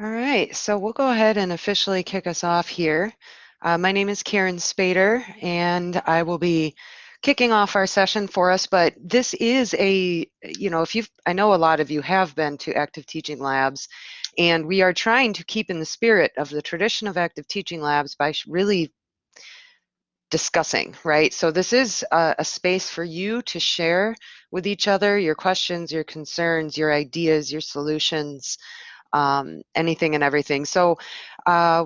All right, so we'll go ahead and officially kick us off here. Uh, my name is Karen Spader, and I will be kicking off our session for us, but this is a, you know, if you've, I know a lot of you have been to active teaching labs, and we are trying to keep in the spirit of the tradition of active teaching labs by really discussing, right? So this is a, a, space for you to share with each other your questions, your concerns, your ideas, your solutions, um, anything and everything. So uh,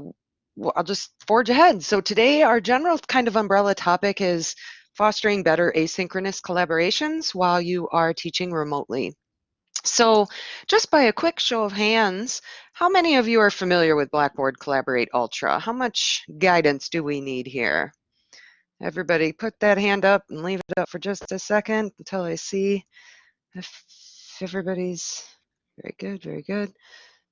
I'll just forge ahead. So today our general kind of umbrella topic is fostering better asynchronous collaborations while you are teaching remotely. So just by a quick show of hands, how many of you are familiar with Blackboard Collaborate Ultra? How much guidance do we need here? Everybody put that hand up and leave it up for just a second until I see if everybody's very good, very good.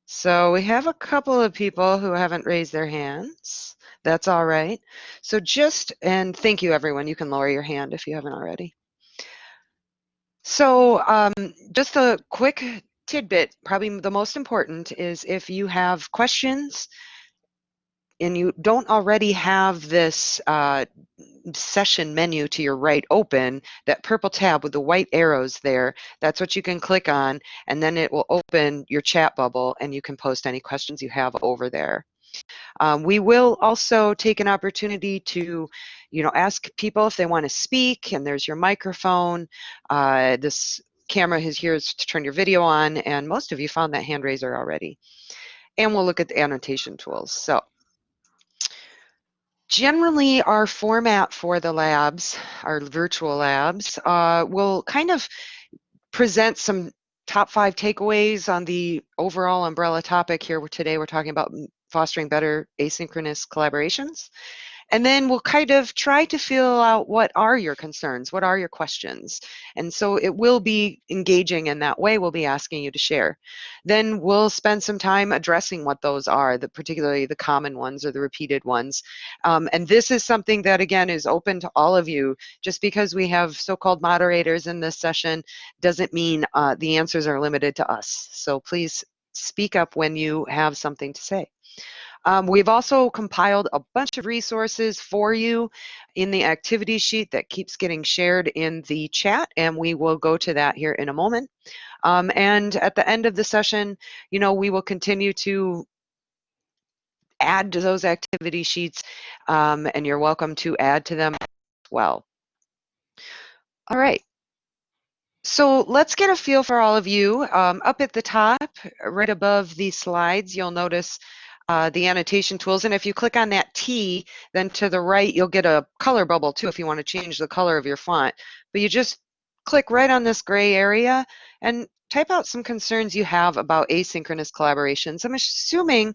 So we have a couple of people who haven't raised their hands. That's all right. So just, and thank you everyone. You can lower your hand if you haven't already. So um, just a quick tidbit, probably the most important is if you have questions and you don't already have this uh, session menu to your right open, that purple tab with the white arrows there, that's what you can click on, and then it will open your chat bubble and you can post any questions you have over there. Um, we will also take an opportunity to, you know, ask people if they want to speak, and there's your microphone. Uh, this camera is here to turn your video on, and most of you found that hand raiser already. And we'll look at the annotation tools. So Generally, our format for the labs, our virtual labs, uh, will kind of present some top five takeaways on the overall umbrella topic here. Today, we're talking about fostering better asynchronous collaborations. And then we'll kind of try to feel out what are your concerns, what are your questions. And so it will be engaging in that way. We'll be asking you to share. Then we'll spend some time addressing what those are, the, particularly the common ones or the repeated ones. Um, and this is something that, again, is open to all of you. Just because we have so-called moderators in this session doesn't mean uh, the answers are limited to us. So please speak up when you have something to say. Um, we've also compiled a bunch of resources for you in the activity sheet that keeps getting shared in the chat, and we will go to that here in a moment. Um, and at the end of the session, you know, we will continue to add to those activity sheets, um, and you're welcome to add to them as well. All right. So let's get a feel for all of you. Um, up at the top, right above the slides, you'll notice uh, the annotation tools. And if you click on that T, then to the right, you'll get a color bubble too if you want to change the color of your font. But you just click right on this gray area and type out some concerns you have about asynchronous collaborations. I'm assuming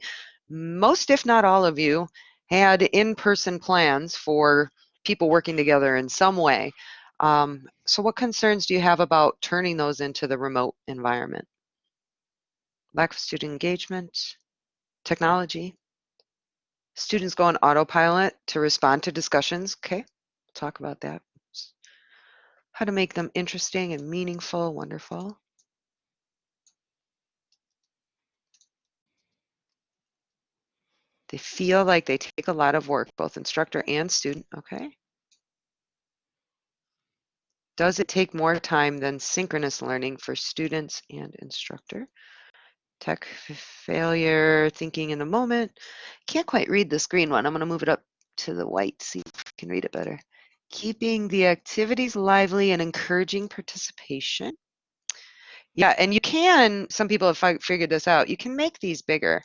most, if not all of you, had in-person plans for people working together in some way. Um, so what concerns do you have about turning those into the remote environment? Lack of student engagement, technology. Students go on autopilot to respond to discussions. Okay, talk about that. How to make them interesting and meaningful, wonderful. They feel like they take a lot of work, both instructor and student, okay? Does it take more time than synchronous learning for students and instructor? Tech failure, thinking in a moment. Can't quite read this green one. I'm going to move it up to the white, see if I can read it better. Keeping the activities lively and encouraging participation. Yeah, and you can, some people have figured this out, you can make these bigger.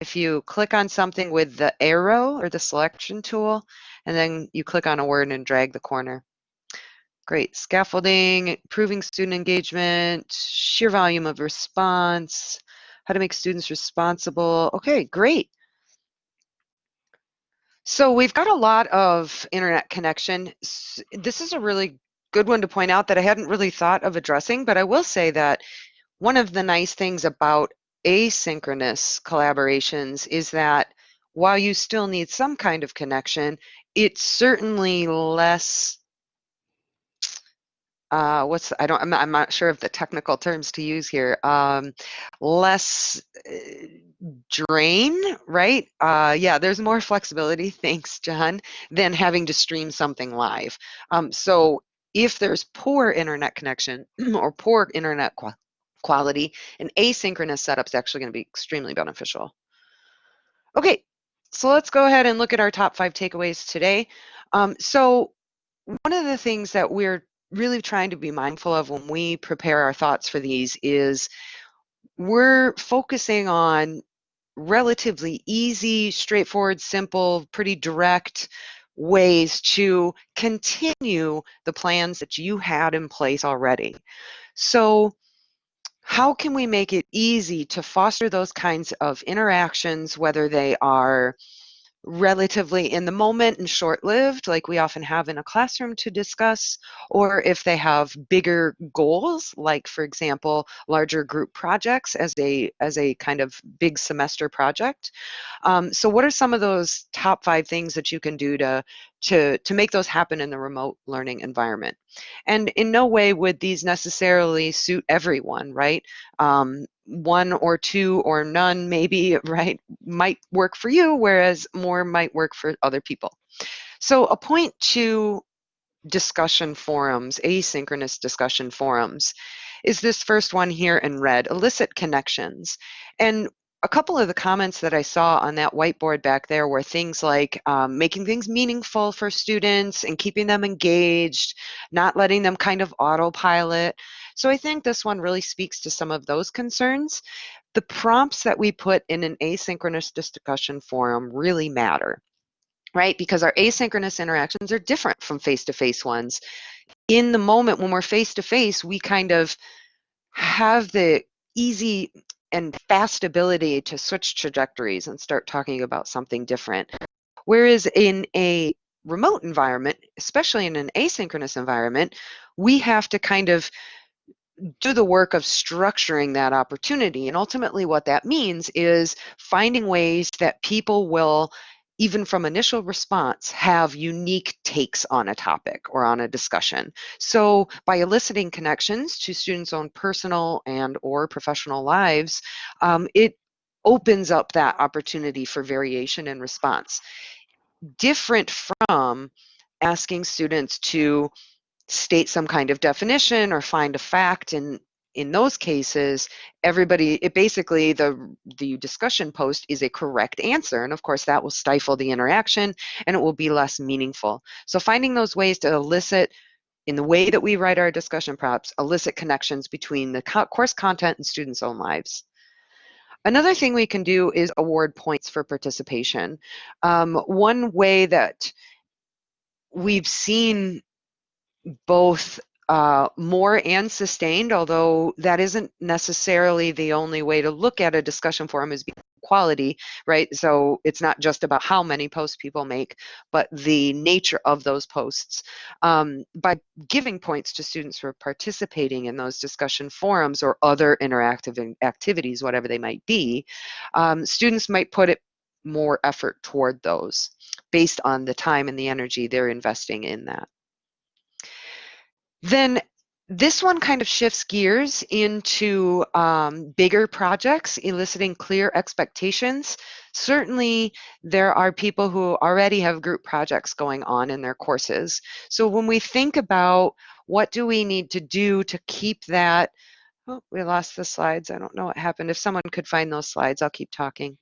If you click on something with the arrow or the selection tool, and then you click on a word and drag the corner. Great. Scaffolding, improving student engagement, sheer volume of response, how to make students responsible. Okay, great. So we've got a lot of internet connection. This is a really good one to point out that I hadn't really thought of addressing, but I will say that one of the nice things about asynchronous collaborations is that while you still need some kind of connection, it's certainly less uh, what's I don't I'm not, I'm not, sure of the technical terms to use here. Um, less uh, drain, right? Uh, yeah, there's more flexibility, thanks, John, than having to stream something live. Um, so if there's poor internet connection or poor internet qu quality, an asynchronous setup is actually going to be extremely beneficial. Okay, so let's go ahead and look at our top five takeaways today. Um, so one of the things that we're really trying to be mindful of when we prepare our thoughts for these is we're focusing on relatively easy, straightforward, simple, pretty direct ways to continue the plans that you had in place already. So how can we make it easy to foster those kinds of interactions, whether they are relatively in the moment and short lived, like we often have in a classroom to discuss, or if they have bigger goals, like for example, larger group projects as a as a kind of big semester project. Um, so what are some of those top five things that you can do to to to make those happen in the remote learning environment? And in no way would these necessarily suit everyone, right? Um, one or two or none maybe right might work for you whereas more might work for other people so a point to discussion forums asynchronous discussion forums is this first one here in red elicit connections and a couple of the comments that I saw on that whiteboard back there were things like um, making things meaningful for students and keeping them engaged, not letting them kind of autopilot. So I think this one really speaks to some of those concerns. The prompts that we put in an asynchronous discussion forum really matter, right? Because our asynchronous interactions are different from face-to-face -face ones. In the moment when we're face-to-face, -face, we kind of have the easy and fast ability to switch trajectories and start talking about something different. Whereas in a remote environment, especially in an asynchronous environment, we have to kind of do the work of structuring that opportunity. And ultimately, what that means is finding ways that people will, even from initial response, have unique takes on a topic or on a discussion. So by eliciting connections to students' own personal and or professional lives, um, it opens up that opportunity for variation in response. Different from asking students to state some kind of definition or find a fact and in those cases everybody it basically the the discussion post is a correct answer and of course that will stifle the interaction and it will be less meaningful so finding those ways to elicit in the way that we write our discussion prompts elicit connections between the course content and students own lives Another thing we can do is award points for participation. Um, one way that we've seen both uh, more and sustained, although that isn't necessarily the only way to look at a discussion forum is quality, right? So it's not just about how many posts people make, but the nature of those posts. Um, by giving points to students for participating in those discussion forums or other interactive activities, whatever they might be, um, students might put it more effort toward those based on the time and the energy they're investing in that. Then this one kind of shifts gears into um, bigger projects, eliciting clear expectations. Certainly, there are people who already have group projects going on in their courses. So when we think about what do we need to do to keep that, oh, we lost the slides. I don't know what happened. If someone could find those slides, I'll keep talking.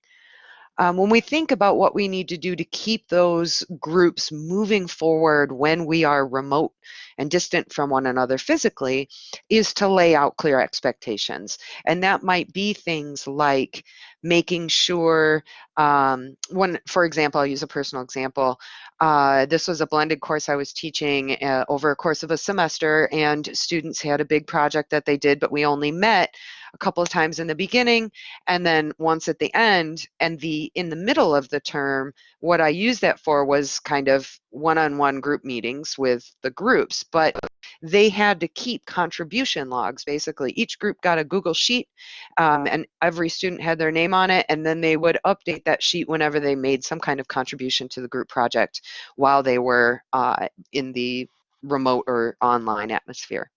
Um, when we think about what we need to do to keep those groups moving forward when we are remote and distant from one another physically, is to lay out clear expectations. And that might be things like making sure, um, one, for example, I'll use a personal example. Uh, this was a blended course I was teaching uh, over a course of a semester, and students had a big project that they did, but we only met a couple of times in the beginning and then once at the end and the in the middle of the term what i used that for was kind of one-on-one group meetings with the groups but they had to keep contribution logs. Basically each group got a google sheet um, and every student had their name on it and then they would update that sheet whenever they made some kind of contribution to the group project while they were uh, in the remote or online atmosphere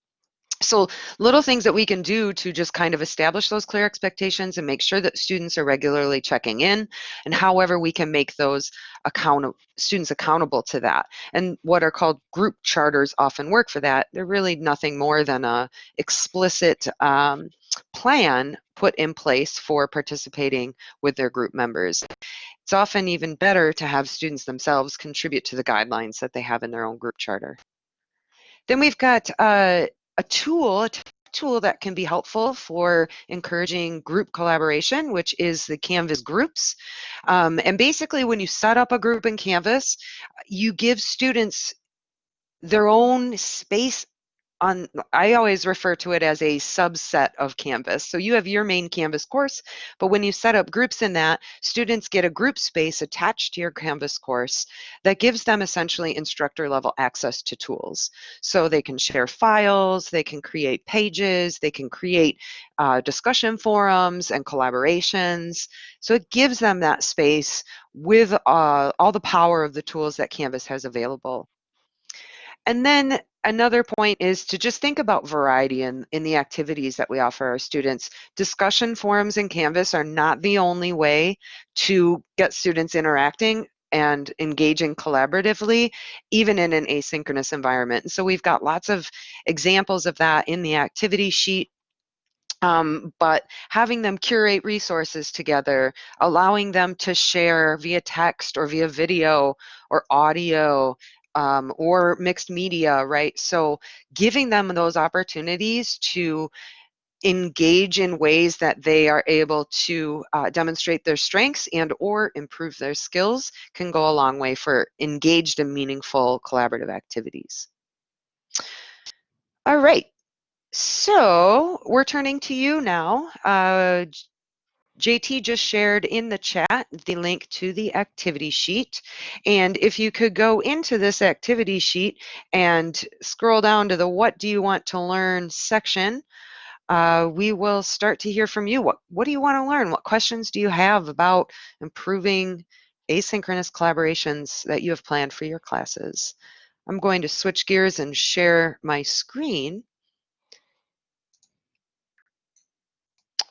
so little things that we can do to just kind of establish those clear expectations and make sure that students are regularly checking in and however we can make those account students accountable to that. And what are called group charters often work for that. They're really nothing more than a explicit um, plan put in place for participating with their group members. It's often even better to have students themselves contribute to the guidelines that they have in their own group charter. Then we've got uh, a tool, a tool that can be helpful for encouraging group collaboration, which is the Canvas groups. Um, and basically, when you set up a group in Canvas, you give students their own space on I always refer to it as a subset of Canvas. So you have your main Canvas course, but when you set up groups in that, students get a group space attached to your Canvas course that gives them essentially instructor level access to tools. So they can share files, they can create pages, they can create uh, discussion forums and collaborations. So it gives them that space with uh, all the power of the tools that Canvas has available. And then another point is to just think about variety in, in the activities that we offer our students. Discussion forums in Canvas are not the only way to get students interacting and engaging collaboratively, even in an asynchronous environment. And so we've got lots of examples of that in the activity sheet um, but having them curate resources together, allowing them to share via text or via video or audio, um, or mixed media, right? So giving them those opportunities to engage in ways that they are able to uh, demonstrate their strengths and or improve their skills can go a long way for engaged and meaningful collaborative activities. All right, so we're turning to you now. Uh, JT just shared in the chat the link to the activity sheet. And if you could go into this activity sheet and scroll down to the what do you want to learn section, uh, we will start to hear from you. What, what do you want to learn? What questions do you have about improving asynchronous collaborations that you have planned for your classes? I'm going to switch gears and share my screen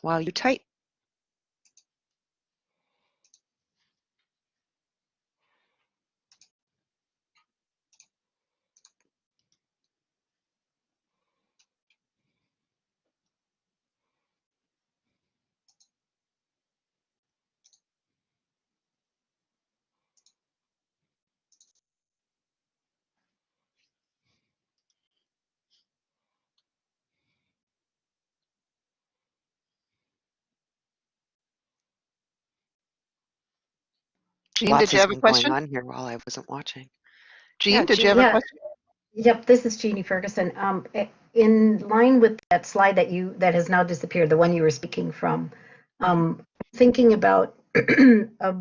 while you type. Jean, did you have a question? Going on here while I wasn't watching. Jean, yeah, did Jean, you have yeah. a question? Yep, this is Jeannie Ferguson. Um, in line with that slide that you that has now disappeared, the one you were speaking from, um, thinking about a,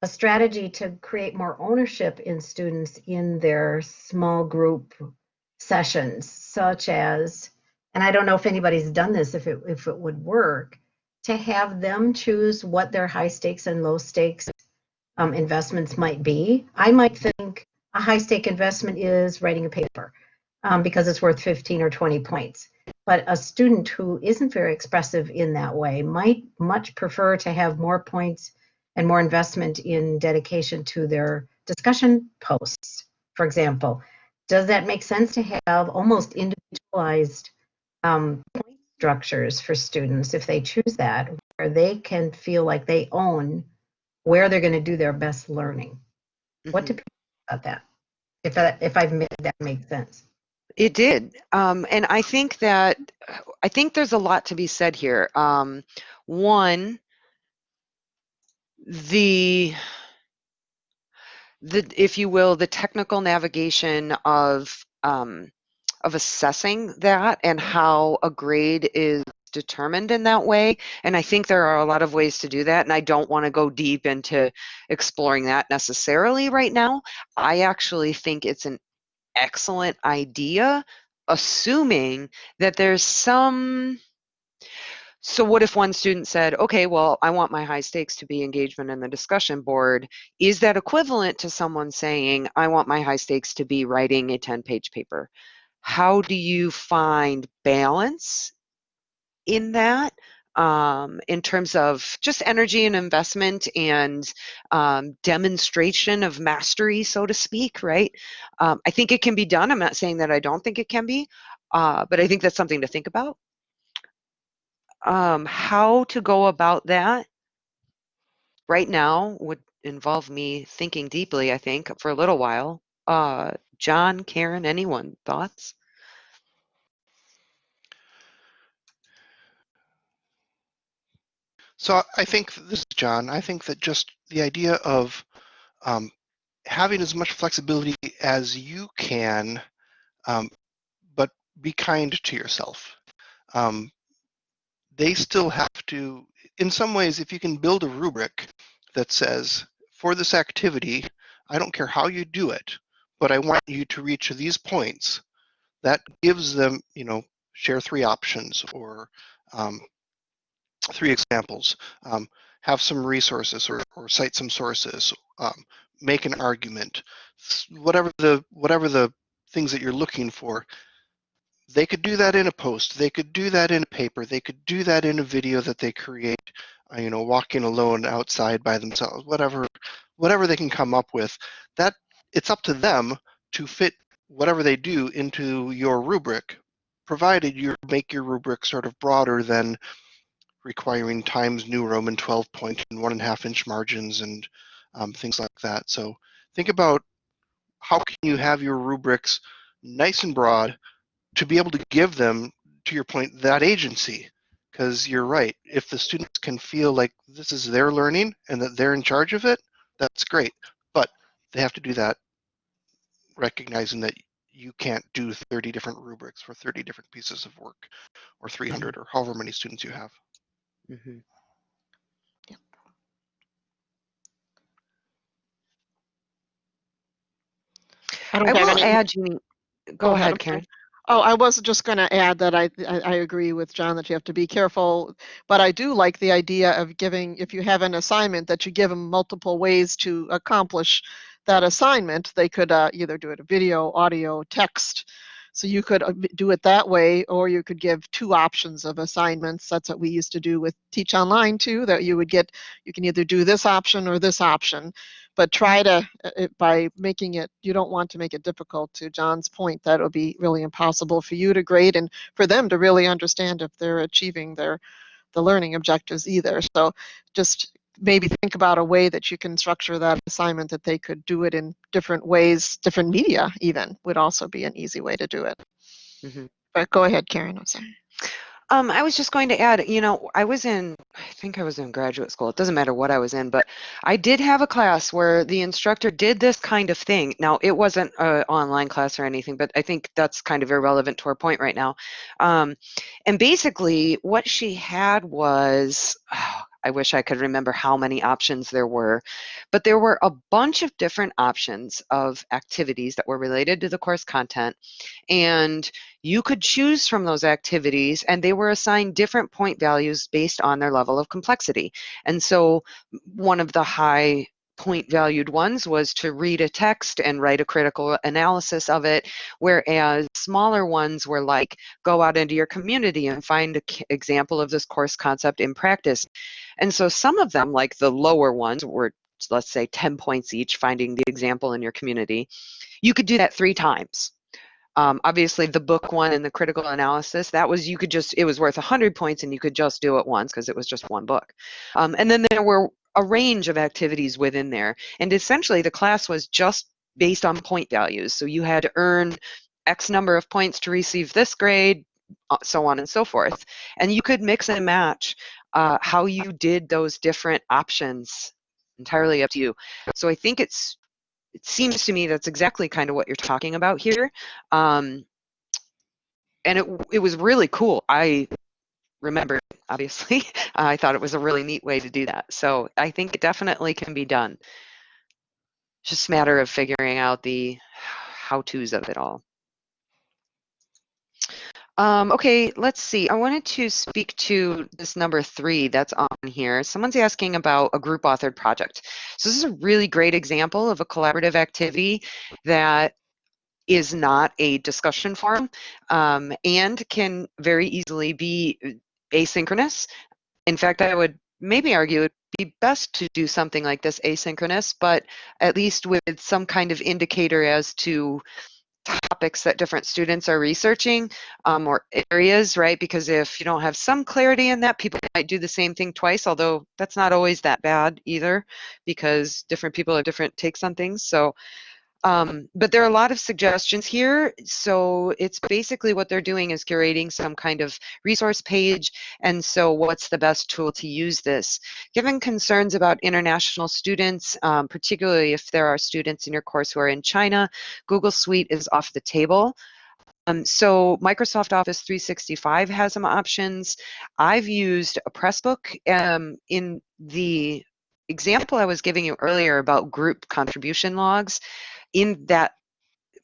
a strategy to create more ownership in students in their small group sessions, such as, and I don't know if anybody's done this, if it if it would work, to have them choose what their high stakes and low stakes um, investments might be. I might think a high stake investment is writing a paper um, because it's worth 15 or 20 points. But a student who isn't very expressive in that way might much prefer to have more points and more investment in dedication to their discussion posts, for example. Does that make sense to have almost individualized um, point structures for students if they choose that, where they can feel like they own where they're going to do their best learning. Mm-hmm. What do mm-hmm. people about that? If that, if I've made that make sense. It did, um, and I think that I think there's a lot to be said here. Um, one, the the if you will, the technical navigation of um, of assessing that and how a grade is determined in that way. And I think there are a lot of ways to do that. And I don't want to go deep into exploring that necessarily right now. I actually think it's an excellent idea, assuming that there's some. So, what if one student said, okay, well, I want my high stakes to be engagement in the discussion board? Is that equivalent to someone saying, I want my high stakes to be writing a 10 page paper? how do you find balance in that um, in terms of just energy and investment and um, demonstration of mastery, so to speak, right? Um, I think it can be done. I'm not saying that I don't think it can be, uh, but I think that's something to think about. Um, how to go about that right now would involve me thinking deeply, I think, for a little while. Uh, John, Karen, anyone, thoughts? So I think this is John. I think that just the idea of um, having as much flexibility as you can, um, but be kind to yourself. Um, they still have to, in some ways, if you can build a rubric that says, for this activity, I don't care how you do it, but I want you to reach these points, that gives them, you know, share three options or um, three examples. Um, have some resources or, or cite some sources, um, make an argument, whatever the whatever the things that you're looking for. They could do that in a post. They could do that in a paper. They could do that in a video that they create. Uh, you know, walking alone outside by themselves. Whatever, whatever they can come up with. That it's up to them to fit whatever they do into your rubric, provided you make your rubric sort of broader than requiring Times New Roman 12 point and one and a half inch margins and um, things like that. So think about how can you have your rubrics nice and broad to be able to give them, to your point, that agency. Because you're right, if the students can feel like this is their learning and that they're in charge of it, that's great. But they have to do that recognizing that you can't do 30 different rubrics for 30 different pieces of work or 300 or however many students you have. Mm-hmm. Yep. I I don't have will any. add, Jeannie. Go, Go ahead, ahead, I'm sorry. Karen. Oh, I was just going to add that I, I I agree with John that you have to be careful, but I do like the idea of giving, if you have an assignment, that you give them multiple ways to accomplish that assignment. They could uh, either do it a video, audio, text. So you could uh, do it that way, or you could give two options of assignments. That's what we used to do with Teach Online too, that you would get, you can either do this option or this option but try to uh, by making it you don't want to make it difficult to john's point that it'll be really impossible for you to grade and for them to really understand if they're achieving their the learning objectives either so just maybe think about a way that you can structure that assignment that they could do it in different ways different media even would also be an easy way to do it Mhm. but go ahead karen i'm sorry Um, I was just going to add, you know, I was in, I think I was in graduate school. It doesn't matter what I was in, but I did have a class where the instructor did this kind of thing. Now, it wasn't an online class or anything, but I think that's kind of irrelevant to our point right now. Um, and basically, what she had was, oh, I wish I could remember how many options there were, but there were a bunch of different options of activities that were related to the course content. And you could choose from those activities and they were assigned different point values based on their level of complexity. And so one of the high point valued ones was to read a text and write a critical analysis of it, whereas smaller ones were like go out into your community and find an example of this course concept in practice. And so some of them, like the lower ones, were let's say 10 points each, finding the example in your community. You could do that three times. Um, obviously, the book one and the critical analysis, that was, you could just, it was worth 100 points and you could just do it once because it was just one book. Um, and then there were a range of activities within there. And essentially, the class was just based on point values. So you had to earn X number of points to receive this grade, uh, so on and so forth. And you could mix and match uh, how you did those different options entirely up to you. So I think it's it seems to me that's exactly kind of what you're talking about here. Um, and it, it was really cool. I remember, obviously, I thought it was a really neat way to do that. So I think it definitely can be done. Just a matter of figuring out the how-tos of it all. Um, okay, let's see. I wanted to speak to this number three that's on here. Someone's asking about a group authored project. So this is a really great example of a collaborative activity that is not a discussion forum um, and can very easily be asynchronous. In fact, I would maybe argue it'd be best to do something like this asynchronous, but at least with some kind of indicator as to topics that different students are researching um, or areas, right? Because if you don't have some clarity in that, people might do the same thing twice, although that's not always that bad either because different people have different takes on things. So um, but there are a lot of suggestions here. So it's basically what they're doing is curating some kind of resource page. And so what's the best tool to use this? Given concerns about international students, um, particularly if there are students in your course who are in China, Google Suite is off the table. Um, so Microsoft Office 365 has some options. I've used a Pressbook um, in the example I was giving you earlier about group contribution logs in that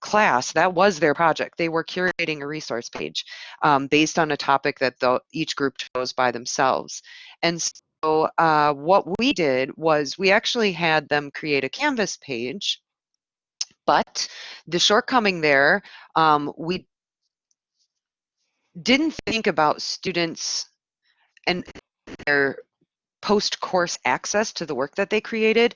class, that was their project. They were curating a resource page um, based on a topic that the, each group chose by themselves. And so uh, what we did was we actually had them create a Canvas page, but the shortcoming there, um, we didn't think about students and their post-course access to the work that they created.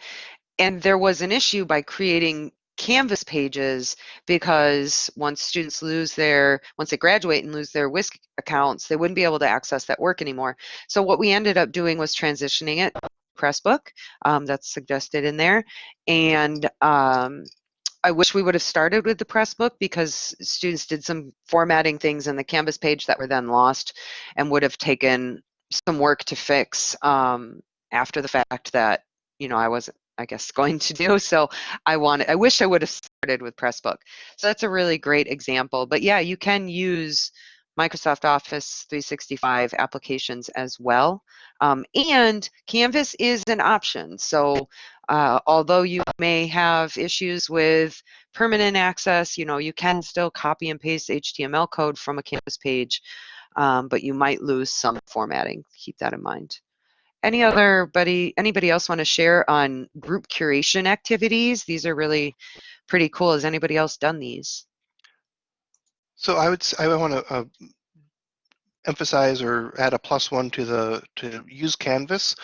And there was an issue by creating Canvas pages because once students lose their, once they graduate and lose their WISC accounts, they wouldn't be able to access that work anymore. So what we ended up doing was transitioning it Pressbook, um, that's suggested in there. And um, I wish we would have started with the Pressbook because students did some formatting things in the Canvas page that were then lost and would have taken some work to fix um, after the fact that, you know, I wasn't I guess, going to do. So I wanted, I wish I would have started with Pressbook. So that's a really great example. But yeah, you can use Microsoft Office 365 applications as well. Um, and Canvas is an option. So uh, although you may have issues with permanent access, you know, you can still copy and paste HTML code from a Canvas page, um, but you might lose some formatting. Keep that in mind. Any other buddy, anybody else want to share on group curation activities? These are really pretty cool. Has anybody else done these? So I would I would want to uh, emphasize or add a plus one to the to use Canvas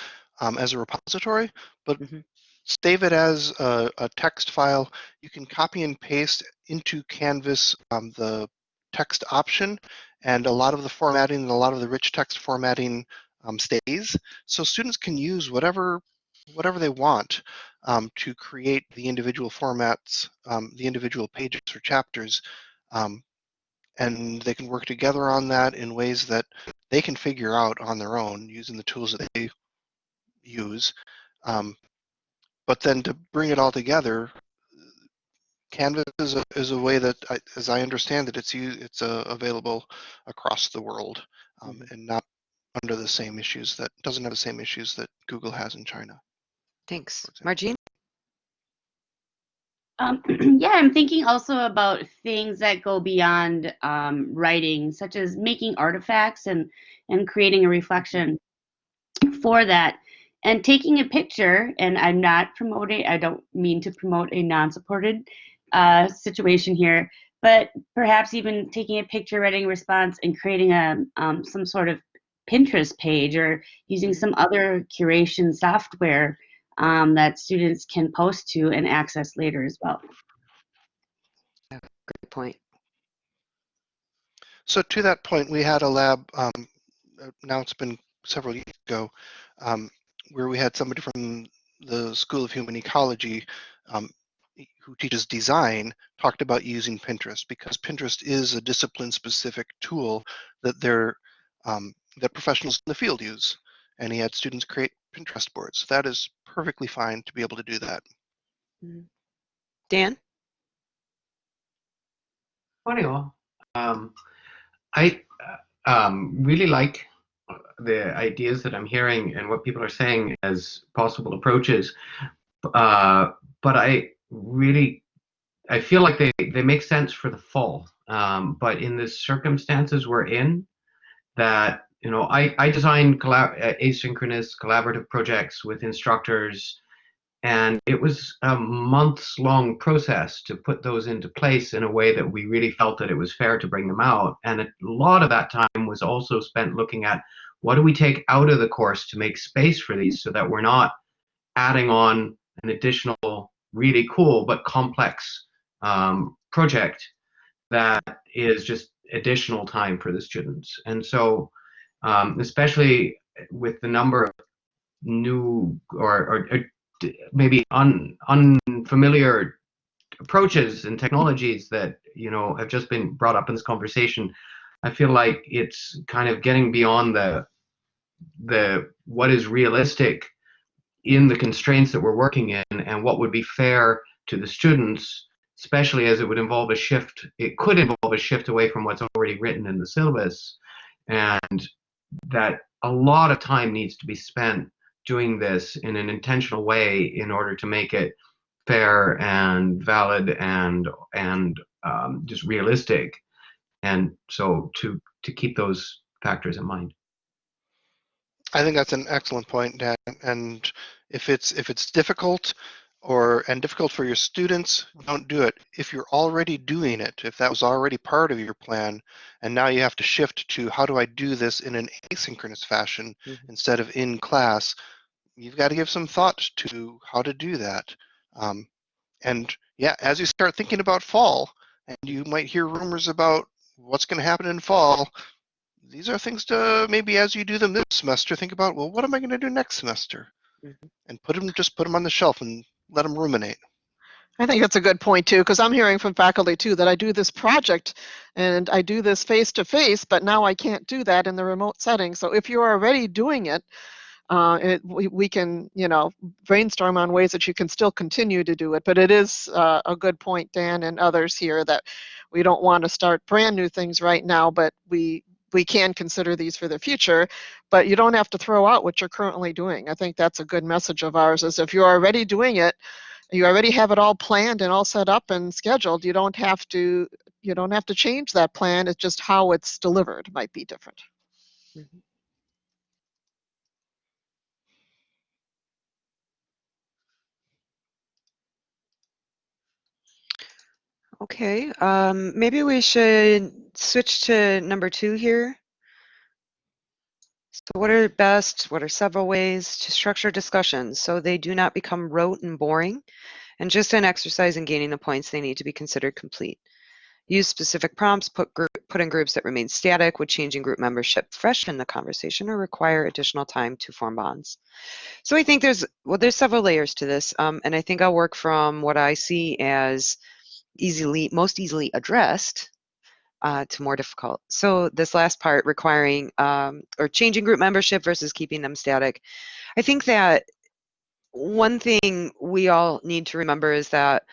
um, as a repository, but mm -hmm. save it as a, a, text file. You can copy and paste into Canvas um, the text option, and a lot of the formatting and a lot of the rich text formatting um, stays. So students can use whatever whatever they want um, to create the individual formats, um, the individual pages or chapters, um, and they can work together on that in ways that they can figure out on their own using the tools that they use. Um, but then to bring it all together, Canvas is a, is a way that, I, as I understand it, it's it's uh, available across the world um, mm-hmm. and not under the same issues that doesn't have the same issues that Google has in China. Thanks. Margine? Um, yeah, I'm thinking also about things that go beyond um, writing, such as making artifacts and, and creating a reflection for that. And taking a picture, and I'm not promoting, I don't mean to promote a non-supported uh, situation here, but perhaps even taking a picture, writing a response, and creating a um, some sort of Pinterest page or using some other curation software um, that students can post to and access later as well. Great point. So to that point, we had a lab, um, uh, now it's been several years ago, um, where we had somebody from the School of Human Ecology um, who teaches design talked about using Pinterest because Pinterest is a discipline specific tool that they're um, that professionals in the field use. And he had students create Pinterest boards. That is perfectly fine to be able to do that. Mm-hmm. Dan? Morning all. Um, I uh, um, really like the ideas that I'm hearing and what people are saying as possible approaches. Uh, but I really, I feel like they, they make sense for the fall. Um, but in the circumstances we're in, that you know, I, I design collab- uh, asynchronous collaborative projects with instructors and it was a months long process to put those into place in a way that we really felt that it was fair to bring them out. And a lot of that time was also spent looking at what do we take out of the course to make space for these so that we're not adding on an additional really cool but complex um, project that is just additional time for the students. And so, um, especially with the number of new or, or, or maybe un, unfamiliar approaches and technologies that you know have just been brought up in this conversation, I feel like it's kind of getting beyond the the what is realistic in the constraints that we're working in and what would be fair to the students especially as it would involve a shift it could involve a shift away from what's already written in the syllabus. And that a lot of time needs to be spent doing this in an intentional way in order to make it fair and valid and and um, just realistic and so to to keep those factors in mind I think that's an excellent point, Dan. And if it's if it's difficult or and difficult for your students, don't do it. If you're already doing it, if that was already part of your plan, and now you have to shift to how do I do this in an asynchronous fashion Mhm. instead of in class, you've got to give some thought to how to do that. Um, and yeah, as you start thinking about fall, and you might hear rumors about what's going to happen in fall, these are things to maybe as you do them this semester, think about, well, what am I going to do next semester? Mhm. And put them, just put them on the shelf and let them ruminate. I think that's a good point too, because I'm hearing from faculty too that I do this project and I do this face to face, but now I can't do that in the remote setting. So if you're already doing it, uh, it we, we can, you know, brainstorm on ways that you can still continue to do it. But it is uh, a good point, Dan and others here, that we don't want to start brand new things right now, but we we can consider these for the future. But you don't have to throw out what you're currently doing. I think that's a good message of ours. Is if you're already doing it, you already have it all planned and all set up and scheduled. You don't have to you don't have to change that plan. It's just how it's delivered might be different. Mm-hmm. Okay, um, maybe we should switch to number two here. So what are best, what are several ways to structure discussions so they do not become rote and boring and just an exercise in gaining the points they need to be considered complete. Use specific prompts, put, group, put in groups that remain static, would changing group membership freshen the conversation or require additional time to form bonds. So I think there's, well, there's several layers to this. Um, and I think I'll work from what I see as easily, most easily addressed uh, to more difficult. So this last part requiring um, or changing group membership versus keeping them static. I think that one thing we all need to remember is that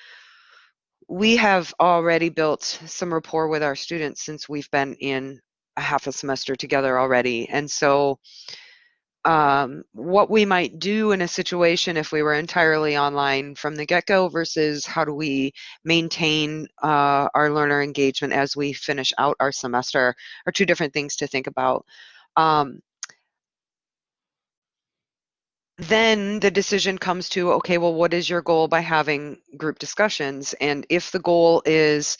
we have already built some rapport with our students since we've been in a half a semester together already. And so um, what we might do in a situation if we were entirely online from the get-go versus how do we maintain uh, our learner engagement as we finish out our semester are two different things to think about. Um, then the decision comes to, okay, well, what is your goal by having group discussions? And if the goal is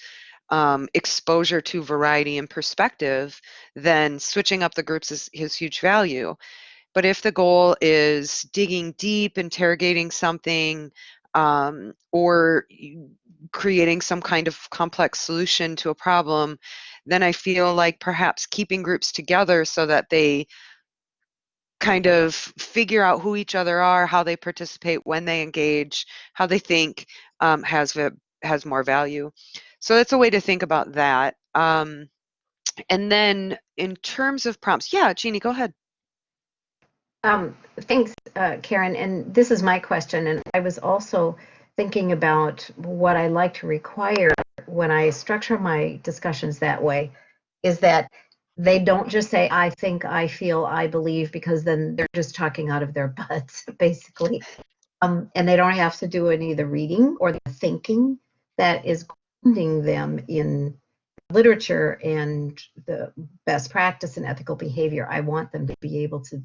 um, exposure to variety and perspective, then switching up the groups is, is huge value. But if the goal is digging deep, interrogating something, um, or creating some kind of complex solution to a problem, then I feel like perhaps keeping groups together so that they kind of figure out who each other are, how they participate, when they engage, how they think um, has has more value. So that's a way to think about that. Um, and then in terms of prompts, yeah, Jeannie, go ahead. Um, thanks, uh, Karen. And this is my question. And I was also thinking about what I like to require when I structure my discussions that way is that they don't just say, I think, I feel, I believe, because then they're just talking out of their butts, basically. Um, and they don't have to do any of the reading or the thinking that is grounding them in literature and the best practice and ethical behavior. I want them to be able to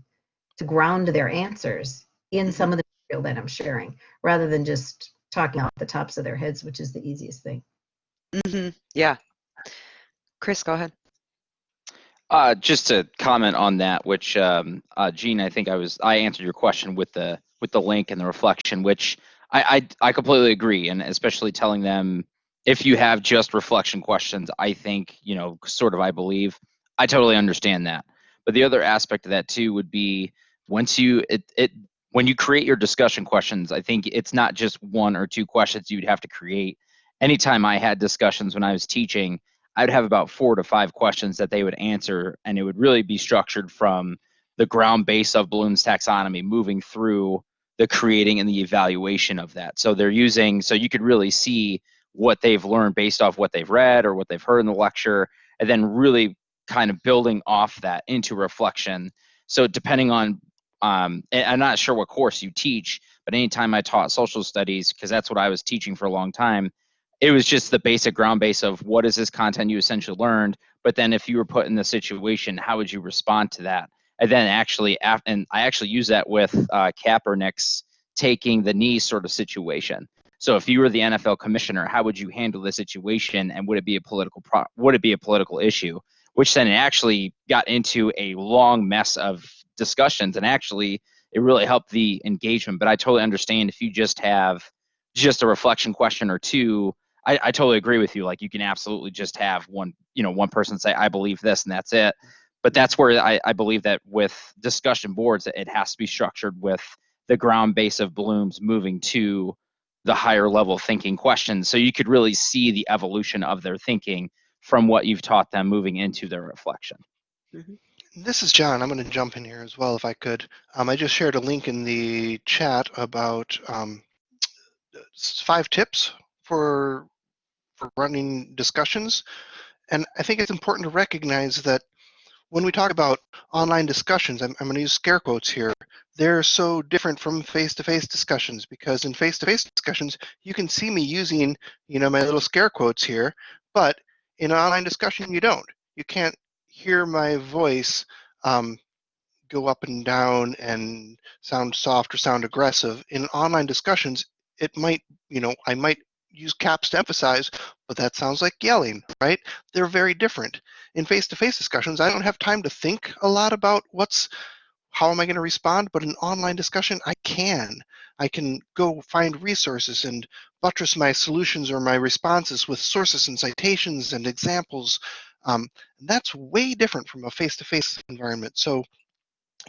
to ground their answers in some of the material that I'm sharing, rather than just talking off the tops of their heads, which is the easiest thing. hmm Yeah. Chris, go ahead. Uh, just to comment on that, which um, uh, Gene, I think I was I answered your question with the with the link and the reflection, which I I, I completely agree, and especially telling them if you have just reflection questions, I think you know sort of I believe I totally understand that. But the other aspect of that too would be once you it it when you create your discussion questions, I think it's not just one or two questions you'd have to create. Anytime I had discussions when I was teaching, I'd have about four to five questions that they would answer, and it would really be structured from the ground base of Bloom's taxonomy, moving through the creating and the evaluation of that. So they're using, so you could really see what they've learned based off what they've read or what they've heard in the lecture, and then really kind of building off that into reflection. So depending on, um, I'm not sure what course you teach, but anytime I taught social studies, because that's what I was teaching for a long time, it was just the basic ground base of what is this content you essentially learned but then if you were put in the situation how would you respond to that? And then actually and i actually use that with uh, kaepernick's taking the knee sort of situation. So if you were the nfl commissioner how would you handle the situation and would it be a political pro- would it be a political issue? Which then actually got into a long mess of discussions and actually it really helped the engagement but i totally understand if you just have just a reflection question or two I, I totally agree with you. Like you can absolutely just have one, you know, one person say, I believe this and that's it. But that's where I, I believe that with discussion boards, it has to be structured with the ground base of Bloom's moving to the higher level thinking questions. So you could really see the evolution of their thinking from what you've taught them moving into their reflection. Mm-hmm. This is John. I'm going to jump in here as well if I could. Um, I just shared a link in the chat about um, five tips for for running discussions. And I think it's important to recognize that when we talk about online discussions, I'm, I'm going to use scare quotes here, they're so different from face-to-face discussions because in face-to-face discussions, you can see me using, you know, my little scare quotes here, but in an online discussion, you don't. You can't hear my voice um, go up and down and sound soft or sound aggressive. In online discussions, it might, you know, I might use caps to emphasize, but that sounds like yelling, right? They're very different. In face-to-face discussions, I don't have time to think a lot about what's how am I going to respond, but in online discussion, I can. I can go find resources and buttress my solutions or my responses with sources and citations and examples. Um, and that's way different from a face-to-face environment. So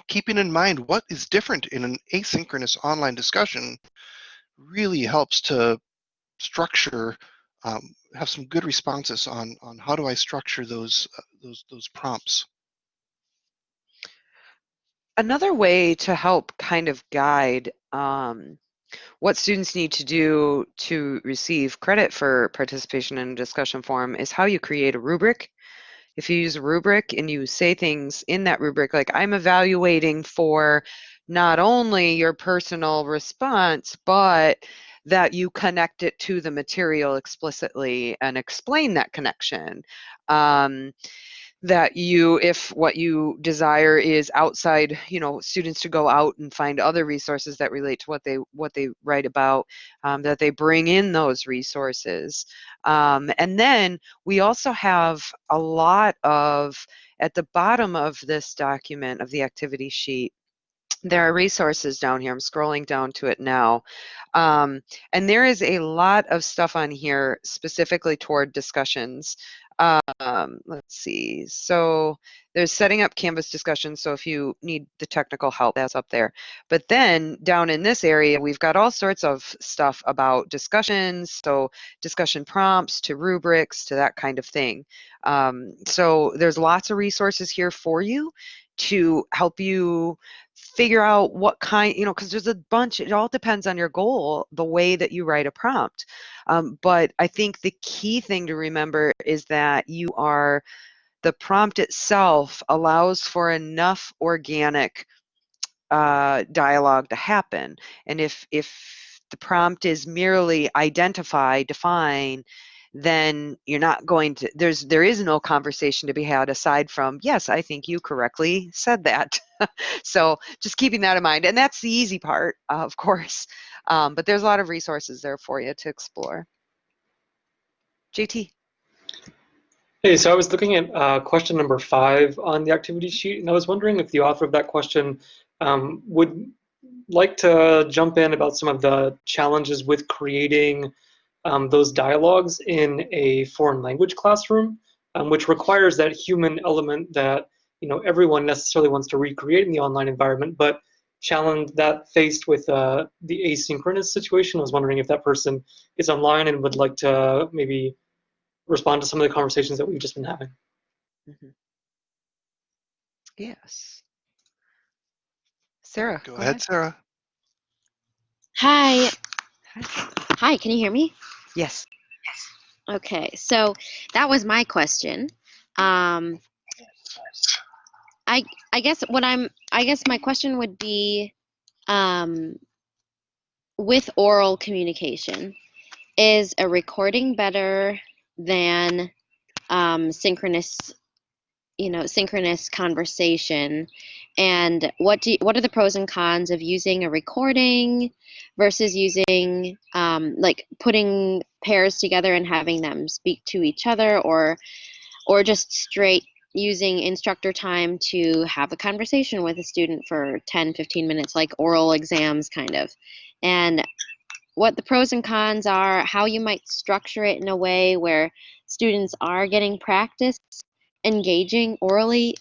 keeping in mind what is different in an asynchronous online discussion really helps to structure, um, have some good responses on on how do I structure those uh, those those prompts. Another way to help kind of guide um, what students need to do to receive credit for participation in a discussion forum is how you create a rubric. If you use a rubric and you say things in that rubric, like I'm evaluating for not only your personal response, but that you connect it to the material explicitly and explain that connection. Um, that you if what you desire is outside you know students to go out and find other resources that relate to what they what they write about um, that they bring in those resources um, and then we also have a lot of at the bottom of this document of the activity sheet there are resources down here. I'm scrolling down to it now. Um, and there is a lot of stuff on here specifically toward discussions. Um, let's see. So there's setting up Canvas discussions. So if you need the technical help, that's up there. But then down in this area, we've got all sorts of stuff about discussions. So discussion prompts to rubrics to that kind of thing. Um, so there's lots of resources here for you to help you figure out what kind, you know, because there's a bunch, it all depends on your goal, the way that you write a prompt. Um, but I think the key thing to remember is that you are, the prompt itself allows for enough organic uh, dialogue to happen. And if, if the prompt is merely identify, define, then you're not going to there's there is no conversation to be had aside from yes i think you correctly said that. So just keeping that in mind and that's the easy part uh, of course um, but there's a lot of resources there for you to explore. Jt Hey, so I was looking at uh, question number five on the activity sheet, and I was wondering if the author of that question um, would like to jump in about some of the challenges with creating um, those dialogues in a foreign language classroom, um, which requires that human element that you know everyone necessarily wants to recreate in the online environment, but challenge that faced with uh, the asynchronous situation. I was wondering if that person is online and would like to maybe respond to some of the conversations that we've just been having. Mhm. yes sarah Go ahead, Sarah. Hi. Hi. Hi, can you hear me? Yes Okay, so that was my question. Um, I I guess what I'm I guess my question would be um, with oral communication, is a recording better than um, synchronous you know synchronous conversation and what do what are the pros and cons of using a recording versus using um, like putting pairs together and having them speak to each other or or just straight using instructor time to have a conversation with a student for 10 15 minutes like oral exams kind of? And what the pros and cons are how you might structure it in a way where students are getting practice engaging orally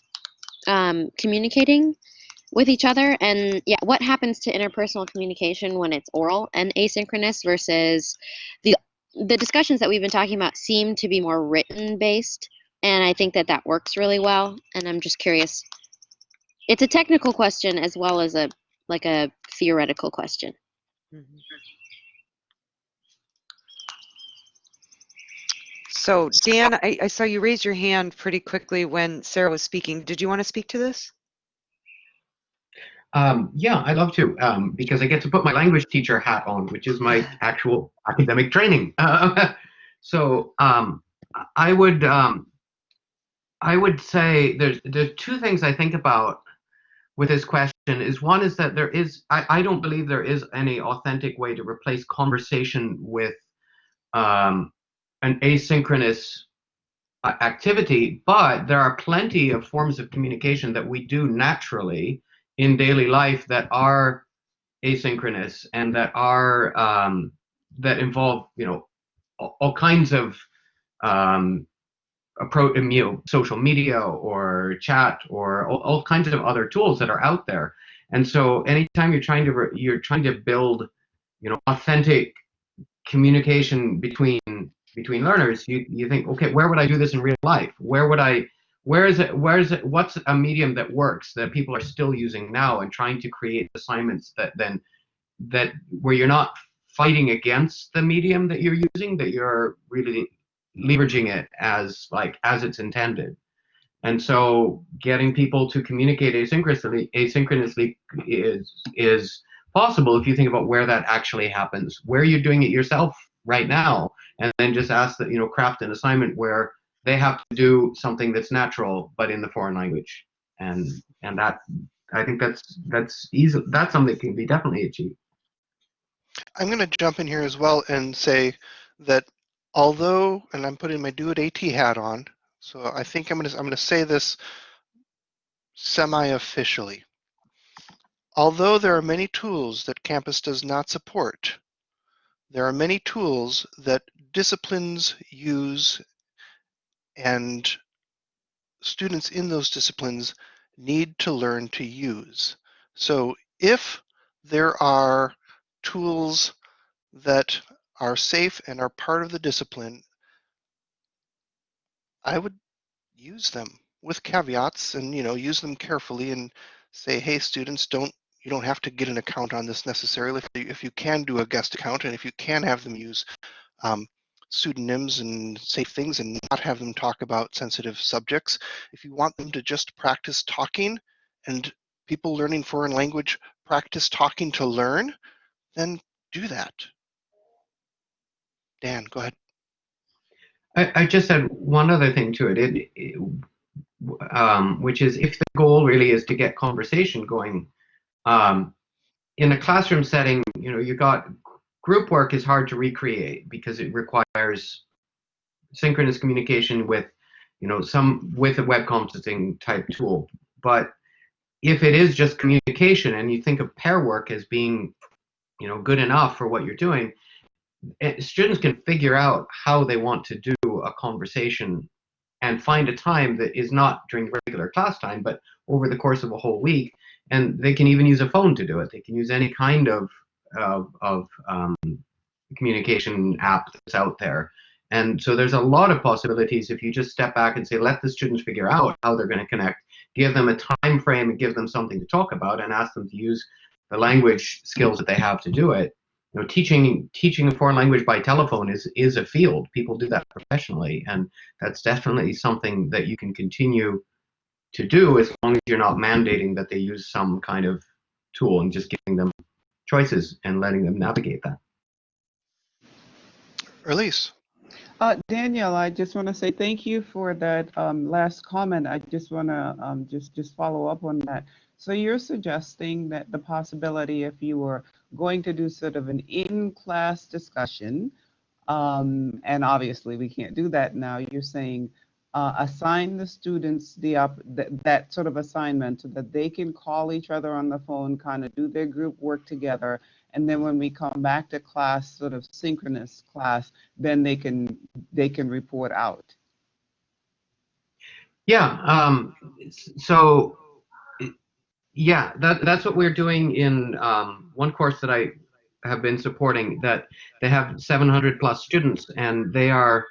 um, communicating with each other. And yeah what happens to interpersonal communication when it's oral and asynchronous versus the the discussions that we've been talking about seem to be more written based and i think that that works really well. And i'm just curious it's a technical question as well as a like a theoretical question. Mhm. So Dan, I, I saw you raise your hand pretty quickly when Sarah was speaking. Did you want to speak to this? Um, yeah, I'd love to, um, because I get to put my language teacher hat on, which is my actual academic training. Uh, so um, I would um, I would say there's there's two things I think about with this question. Is one is that there is I, I don't believe there is any authentic way to replace conversation with um, an asynchronous uh, activity, but there are plenty of forms of communication that we do naturally in daily life that are asynchronous and that are um, that involve you know all, kinds of um, approach you know, social media or chat or all, all kinds of other tools that are out there. And so anytime you're trying to re- you're trying to build you know authentic communication between between learners you you think okay where would i do this in real life? Where would i where is it where is it what's a medium that works that people are still using now and trying to create assignments that then that where you're not fighting against the medium that you're using that you're really leveraging it as like as it's intended. And so getting people to communicate asynchronously asynchronously is is possible if you think about where that actually happens. Where you're doing it yourself right now and then just ask that you know craft an assignment where they have to do something that's natural but in the foreign language and and that i think that's that's easy that's something that can be definitely achieved I'm going to jump in here as well and say that although, and I'm putting my DoIT AT hat on, so I think I'm going to I'm going to say this semi-officially. Although there are many tools that campus does not support, there are many tools that disciplines use and students in those disciplines need to learn to use. So if there are tools that are safe and are part of the discipline, I would use them with caveats and you know use them carefully and say, hey, students, don't you don't have to get an account on this necessarily. If you, if you can do a guest account and if you can have them use um, pseudonyms and safe things and not have them talk about sensitive subjects, if you want them to just practice talking and people learning foreign language practice talking to learn, then do that. Dan, go ahead. I, I just had one other thing to it, it, it um, which is if the goal really is to get conversation going, um, in a classroom setting, you know, you got group work is hard to recreate because it requires synchronous communication with, you know, some with a web conferencing type tool. But if it is just communication and you think of pair work as being, you know, good enough for what you're doing, eh, students can figure out how they want to do a conversation and find a time that is not during regular class time, but over the course of a whole week. And they can even use a phone to do it. They can use any kind of of, of um, communication app that's out there. And so there's a lot of possibilities if you just step back and say, let the students figure out how they're going to connect, give them a time frame and give them something to talk about and ask them to use the language skills that they have to do it. You know, teaching teaching a foreign language by telephone is is a field. People do that professionally, and that's definitely something that you can continue to do as long as you're not mandating that they use some kind of tool and just giving them choices and letting them navigate that. Elise. Uh, Danielle, I just want to say thank you for that um, last comment. I just want to um, just just follow up on that. So you're suggesting that the possibility, if you were going to do sort of an in-class discussion, um, and obviously we can't do that now. You're saying uh, assign the students the up th that sort of assignment so that they can call each other on the phone, kind of do their group work together, and then when we come back to class, sort of synchronous class, then they can they can report out. Yeah. Um, so yeah, that that's what we're doing in um, one course that I have been supporting. That they have 700 plus students, and they are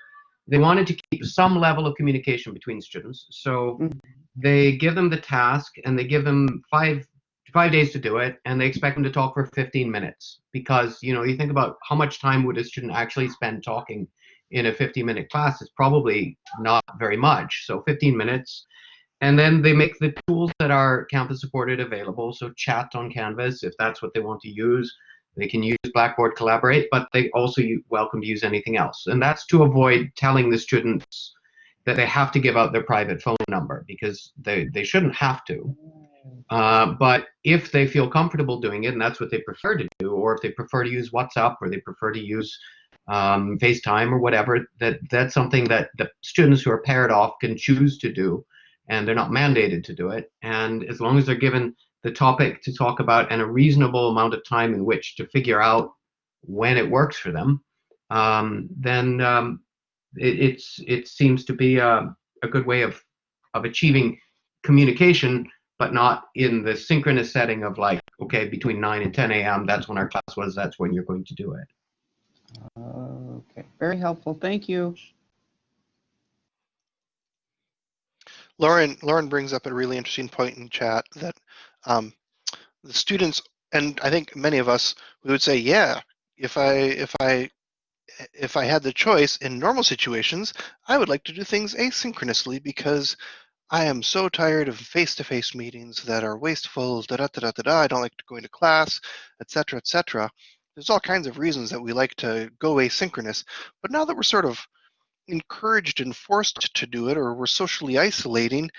they wanted to keep some level of communication between students. So Mhm. they give them the task, and they give them five five days to do it, and they expect them to talk for 15 minutes because you know you think about how much time would a student actually spend talking in a 50 minute class it's probably not very much so 15 minutes and then they make the tools that are campus supported available so chat on canvas if that's what they want to use they can use blackboard collaborate but they also welcome to use anything else. And that's to avoid telling the students that they have to give out their private phone number because they, they shouldn't have to. Uh, but if they feel comfortable doing it and that's what they prefer to do or if they prefer to use whatsapp or they prefer to use um, facetime or whatever that that's something that the students who are paired off can choose to do and they're not mandated to do it. And as long as they're given the topic to talk about and a reasonable amount of time in which to figure out when it works for them um, then um, it, it's it seems to be a, a good way of of achieving communication but not in the synchronous setting of like, okay, between 9 and 10 a.m., that's when our class was, that's when you're going to do it. Okay, very helpful. Thank you. Lauren, Lauren brings up a really interesting point in chat that um, the students, and I think many of us, we would say, yeah, if I, if I, if I had the choice in normal situations, I would like to do things asynchronously because I am so tired of face-to-face meetings that are wasteful, da da da da da. I don't like going to class, etc., etc. There's all kinds of reasons that we like to go asynchronous, but now that we're sort of encouraged and forced to do it, or we're socially isolating,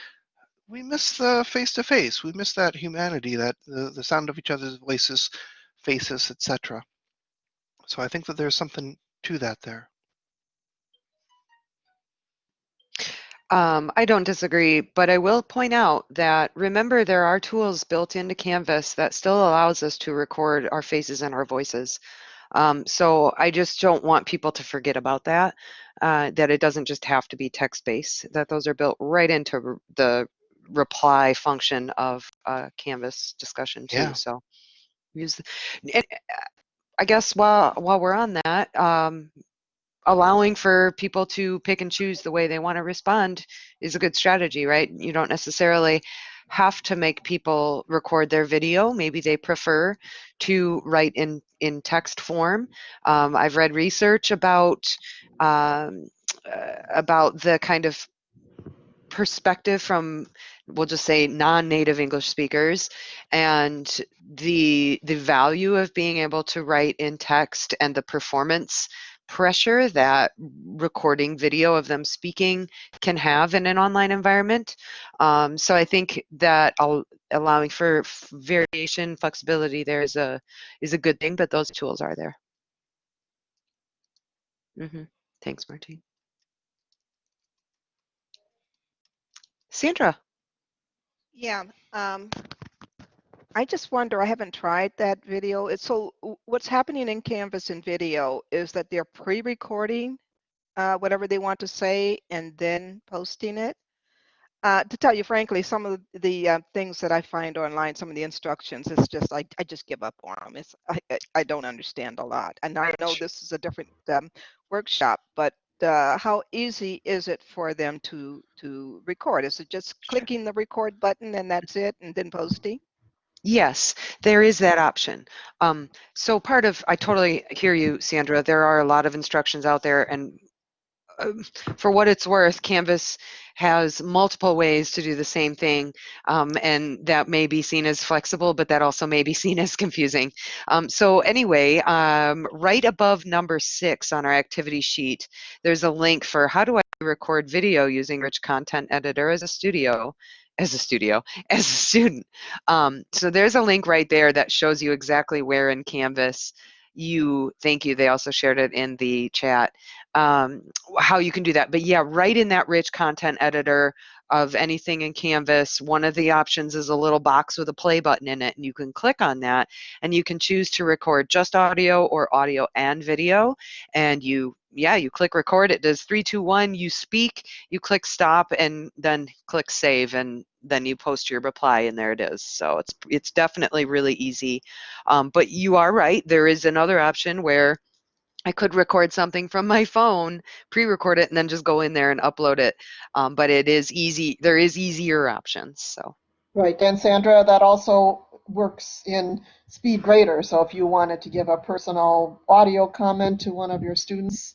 we miss the face-to-face. We miss that humanity, that the, the sound of each other's voices, faces, etc. So I think that there's something to that there. Um, I don't disagree, but I will point out that remember there are tools built into Canvas that still allows us to record our faces and our voices. Um, so I just don't want people to forget about that, uh, that it doesn't just have to be text-based, that those are built right into the reply function of uh, Canvas discussion too. Yeah. So use, and I guess while, while we're on that, um, allowing for people to pick and choose the way they want to respond is a good strategy, right? You don't necessarily have to make people record their video. Maybe they prefer to write in, in text form. Um, I've read research about, um, uh, about the kind of perspective from we'll just say non-native english speakers and the the value of being able to write in text and the performance pressure that recording video of them speaking can have in an online environment. Um, so I think that al- allowing for variation, flexibility there is a is a good thing, but those tools are there. hmm Thanks, Martine. Sandra. Yeah, um, I just wonder, I haven't tried that video. It's so what's happening in Canvas and video is that they're pre-recording uh, whatever they want to say and then posting it. Uh, to tell you frankly, some of the uh, things that I find online, some of the instructions, it's just I, I just give up on them. It's I, I- I don't understand a lot, and I know this is a different um, workshop, but uh, how easy is it for them to to record? Is it just clicking the record button and that's it, and then posting? Yes, there is that option. Um, so part of, I totally hear you, Sandra. There are a lot of instructions out there, and um, for what it's worth, Canvas has multiple ways to do the same thing, um, and that may be seen as flexible, but that also may be seen as confusing. Um, so anyway, um, right above number six on our activity sheet, there's a link for how do I record video using Rich Content Editor as a studio, as a studio, as a student. Um, so there's a link right there that shows you exactly where in Canvas you, thank you, they also shared it in the chat, um, how you can do that. But yeah, right in that rich content editor of anything in Canvas, one of the options is a little box with a play button in it, and you can click on that, and you can choose to record just audio or audio and video, and you yeah, you click record, it does three, two, one, you speak, you click stop, and then click save, and then you post your reply, and there it is. So it's it's definitely really easy. Um, but you are right, there is another option where I could record something from my phone, pre-record it, and then just go in there and upload it. Um, but it is easy. There is easier options. So Right, and Sandra, that also works in SpeedGrader. So if you wanted to give a personal audio comment to one of your students,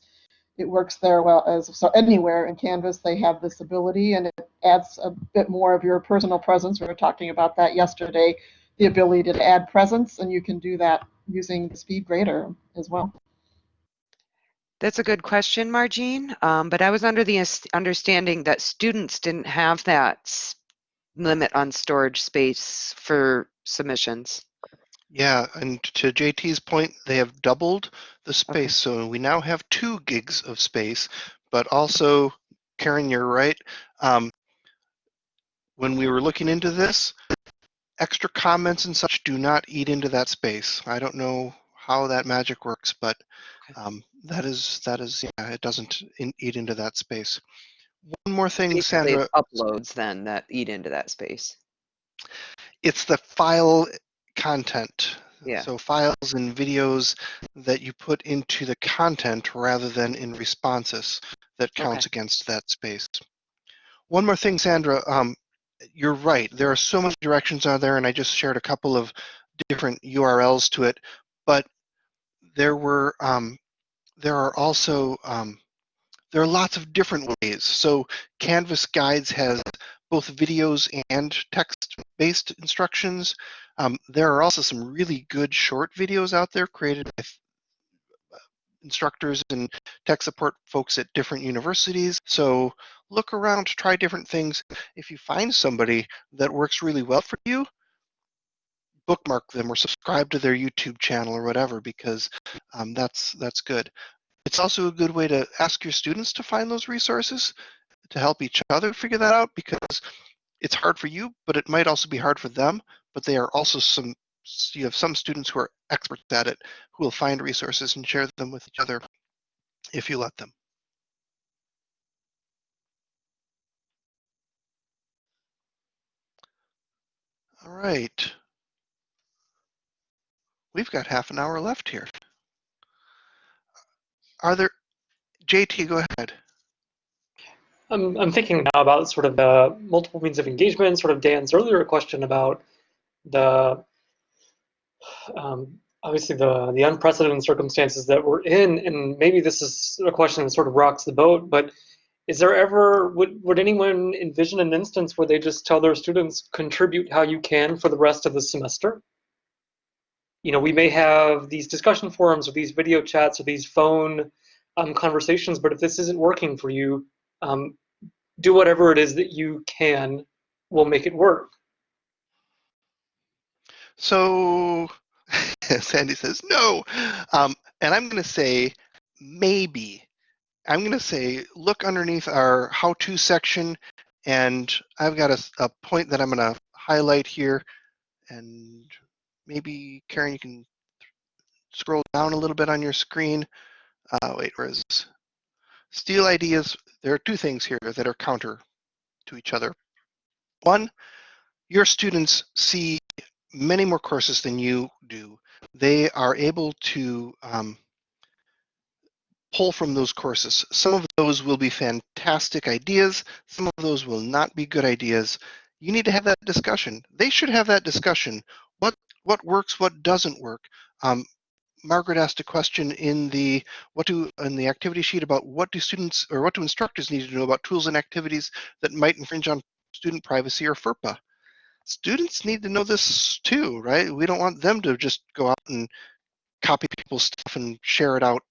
it works there well as so anywhere in Canvas they have this ability and it adds a bit more of your personal presence. We were talking about that yesterday, the ability to add presence, and you can do that using the SpeedGrader as well. That's a good question, Margine. Um, but I was under the understanding that students didn't have that limit on storage space for submissions. Yeah, and to JT's point, they have doubled the Okay. space. So we now have two gigs of space, but also, Karen, you're right. Um, when we were looking into this, extra comments and such do not eat into that space. I don't know how that magic works, but um, that is that is yeah, it doesn't in, eat into that space. One more thing, Basically, Sandra. uploads then that eat into that space. it's the file content. Yeah. So files and videos that you put into the content rather than in responses that counts against that space. One more thing, Sandra, um, you're right. There are so many directions out there, and I just shared a couple of different URLs to it, but there were um, there are also um, there are lots of different ways. So Canvas Guides has both videos and text-based instructions. Um, there are also some really good short videos out there created by instructors and tech support folks at different universities. So look around, try different things. If you find somebody that works really well for you, bookmark them or subscribe to their YouTube channel or whatever because um, that's that's good. It's also a good way to ask your students to find those resources to help each other figure that out because it's hard for you, but it might also be hard for them. But they are also some, you have some students who are experts at it who will find resources and share them with each other if you let them. All right. We've got half an hour left here. Are there, JT, go ahead. I'm, I'm thinking now about sort of the multiple means of engagement, sort of Dan's earlier question about the um, obviously the the unprecedented circumstances that we're in, and maybe this is a question that sort of rocks the boat, but is there ever would would anyone envision an instance where they just tell their students contribute how you can for the rest of the semester? You know, we may have these discussion forums or these video chats or these phone um, conversations. But if this isn't working for you, um, do whatever it is that you can will make it work. So Sandy says no. Um, and I'm going to say maybe. I'm going to say look underneath our how to section, and I've got a, a point that I'm going to highlight here. And maybe, Karen, you can scroll down a little bit on your screen. Uh, wait, where is this? Steal ideas. There are two things here that are counter to each other. One, your students see many more courses than you do. They are able to um, pull from those courses. Some of those will be fantastic ideas. Some of those will not be good ideas. You need to have that discussion. They should have that discussion. What works, what doesn't work. Um, Margaret asked a question in the what do in the activity sheet about what do students or what do instructors need to know about tools and activities that might infringe on student privacy or FERPA. Students need to know this too, right? We don't want them to just go out and copy people's stuff and share it out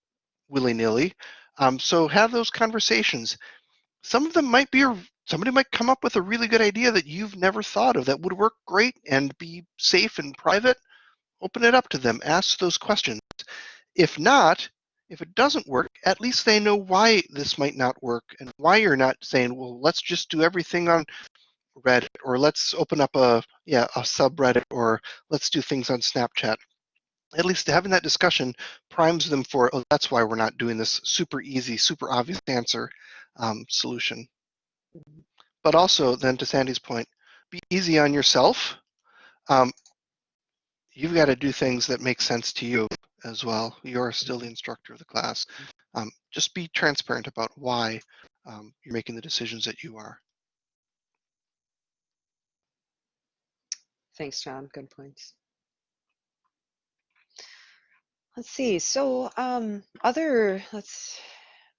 willy-nilly. Um, so have those conversations. Some of them might be, somebody might come up with a really good idea that you've never thought of that would work great and be safe and private. Open it up to them, ask those questions. If not, if it doesn't work, at least they know why this might not work and why you're not saying, well, let's just do everything on Reddit or let's open up a yeah a subreddit or let's do things on Snapchat at least having that discussion primes them for, oh, that's why we're not doing this super easy, super obvious answer um, solution. But also, then to Sandy's point, be easy on yourself. Um, you've got to do things that make sense to you as well. You're still the instructor of the class. Um, just be transparent about why um, you're making the decisions that you are. Thanks, John. Good points. Let's see. So, um, other, let's,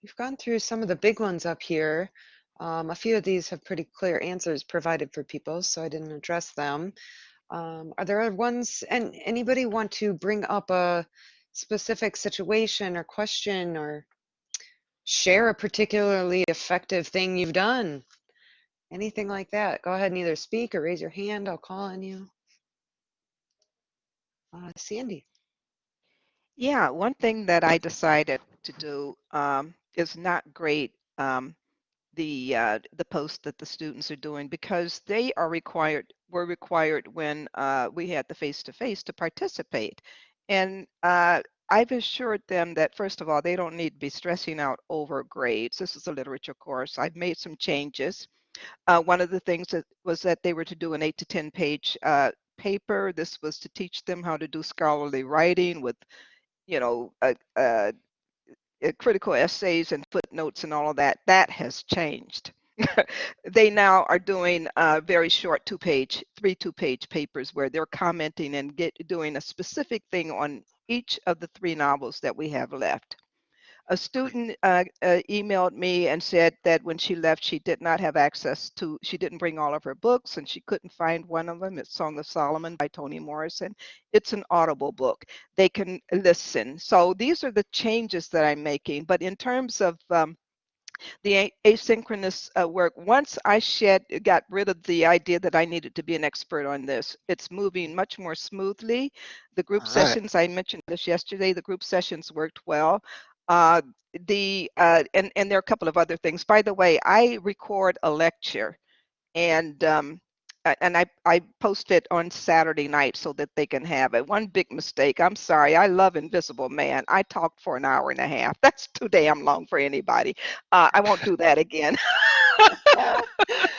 we've gone through some of the big ones up here. Um, a few of these have pretty clear answers provided for people, so I didn't address them. Um, are there ones, and anybody want to bring up a specific situation or question or share a particularly effective thing you've done? Anything like that? Go ahead and either speak or raise your hand. I'll call on you. Uh, Sandy. Yeah, one thing that I decided to do um, is not grade um, the uh, the post that the students are doing because they are required were required when uh, we had the face to face to participate, and uh, I've assured them that first of all they don't need to be stressing out over grades. This is a literature course. I've made some changes. Uh, one of the things that was that they were to do an eight to ten page uh, paper. This was to teach them how to do scholarly writing with you know, critical essays and footnotes and all of that, that has changed. they now are doing uh, very short two-page, three two-page papers where they're commenting and get doing a specific thing on each of the three novels that we have left. A student uh, uh, emailed me and said that when she left, she did not have access to, she didn't bring all of her books and she couldn't find one of them. It's Song of Solomon by Toni Morrison. It's an audible book. They can listen. So these are the changes that I'm making. But in terms of um, the asynchronous uh, work once i shed got rid of the idea that i needed to be an expert on this it's moving much more smoothly the group All right. sessions i mentioned this yesterday the group sessions worked well uh, the uh, and and there are a couple of other things. By the way, I record a lecture, and um, and I I post it on Saturday night so that they can have it. One big mistake. I'm sorry. I love Invisible Man. I talked for an hour and a half. That's too damn long for anybody. Uh, I won't do that again.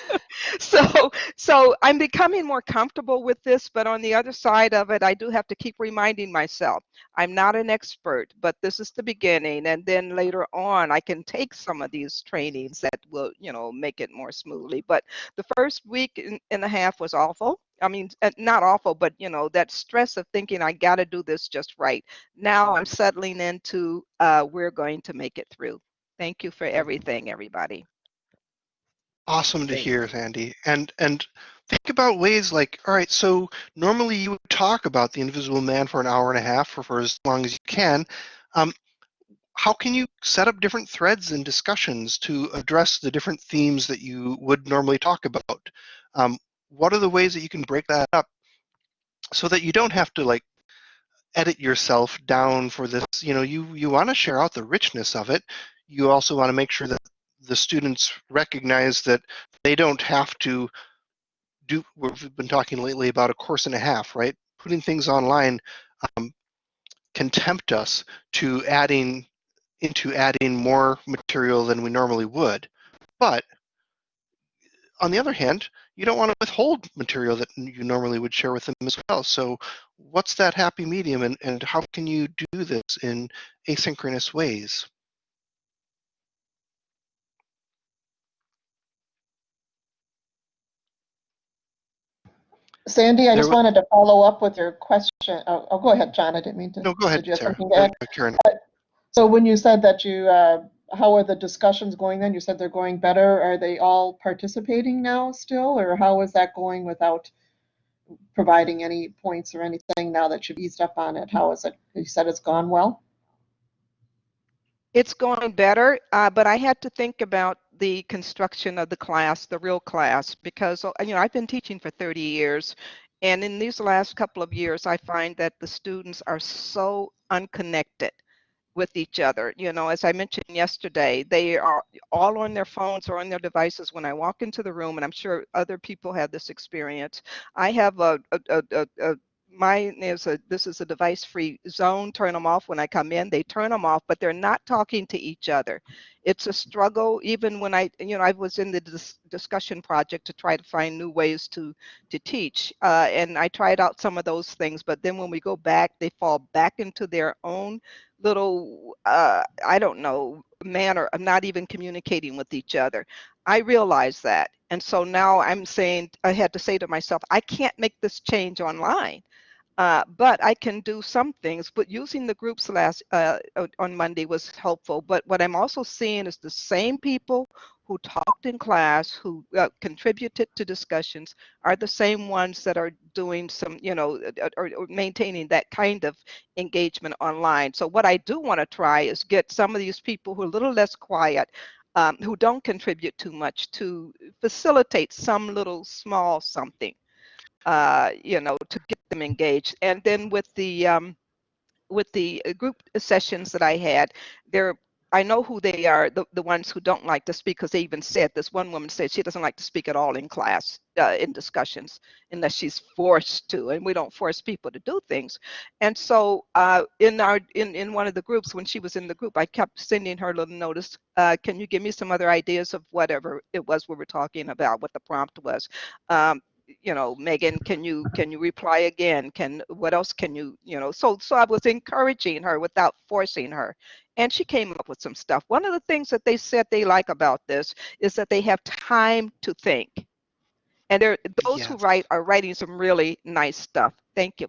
so so i'm becoming more comfortable with this but on the other side of it i do have to keep reminding myself i'm not an expert but this is the beginning and then later on i can take some of these trainings that will you know make it more smoothly but the first week and a half was awful I mean, uh, not awful, but you know, that stress of thinking I got to do this just right. Now I'm settling into uh, we're going to make it through. Thank you for everything, everybody. Awesome to hear, Sandy. And and think about ways like, all right, so normally you would talk about the Invisible Man for an hour and a half or for as long as you can. Um, how can you set up different threads and discussions to address the different themes that you would normally talk about? Um, what are the ways that you can break that up so that you don't have to like edit yourself down for this? You know, you, you want to share out the richness of it. You also want to make sure that the students recognize that they don't have to do, we've been talking lately about a course and a half, right? Putting things online um, can tempt us to adding into adding more material than we normally would. But on the other hand, you don't want to withhold material that you normally would share with them as well. So what's that happy medium and, and how can you do this in asynchronous ways? Sandy, I There just wanted to follow up with your question. Oh, oh, go ahead, John. I didn't mean to. No, go ahead, Did you Sarah. something to add? Uh, Karen. So when you said that you, uh, how are the discussions going then? You said they're going better. Are they all participating now still, or how is that going without providing any points or anything now that you've eased up on it? How is it? You said it's gone well? It's going better, uh, but I had to think about the construction of the class, the real class, because uh, you know I've been teaching for 30 years, and in these last couple of years, I find that the students are so unconnected with each other. You know, as I mentioned yesterday, they are all on their phones or on their devices when I walk into the room, and I'm sure other people have this experience. I have a, a, a, a, a mine is a this is a device free zone turn them off when i come in. They turn them off but they're not talking to each other. It's a struggle. Even when i you know i was in the dis- discussion project to try to find new ways to to teach uh, and i tried out some of those things but then when we go back they fall back into their own little uh, i don't know manner of not even communicating with each other i realize that and so now i'm saying i had to say to myself i can't make this change online uh, but I can do some things. But using the groups last uh, on Monday was helpful. But what I'm also seeing is the same people who talked in class, who uh, contributed to discussions, are the same ones that are doing some, you know, or, or maintaining that kind of engagement online. So what I do want to try is get some of these people who are a little less quiet. Um, who don't contribute too much to facilitate some little small something uh, you know, to get them engaged. And then with the um, with the uh, group sessions that I had, there I know who they are, the, the ones who don't like to speak, because they even said this one woman said she doesn't like to speak at all in class, uh, in discussions, unless she's forced to, and we don't force people to do things. And so uh, in our in, in one of the groups, when she was in the group, I kept sending her a little notice, uh, can you give me some other ideas of whatever it was we were talking about, what the prompt was. Um, you know megan can you can you reply again? Can what else can you you know so so i was encouraging her without forcing her. And she came up with some stuff. One of the things that they said they like about this is that they have time to think. And there those who write are writing some really nice stuff. Thank you.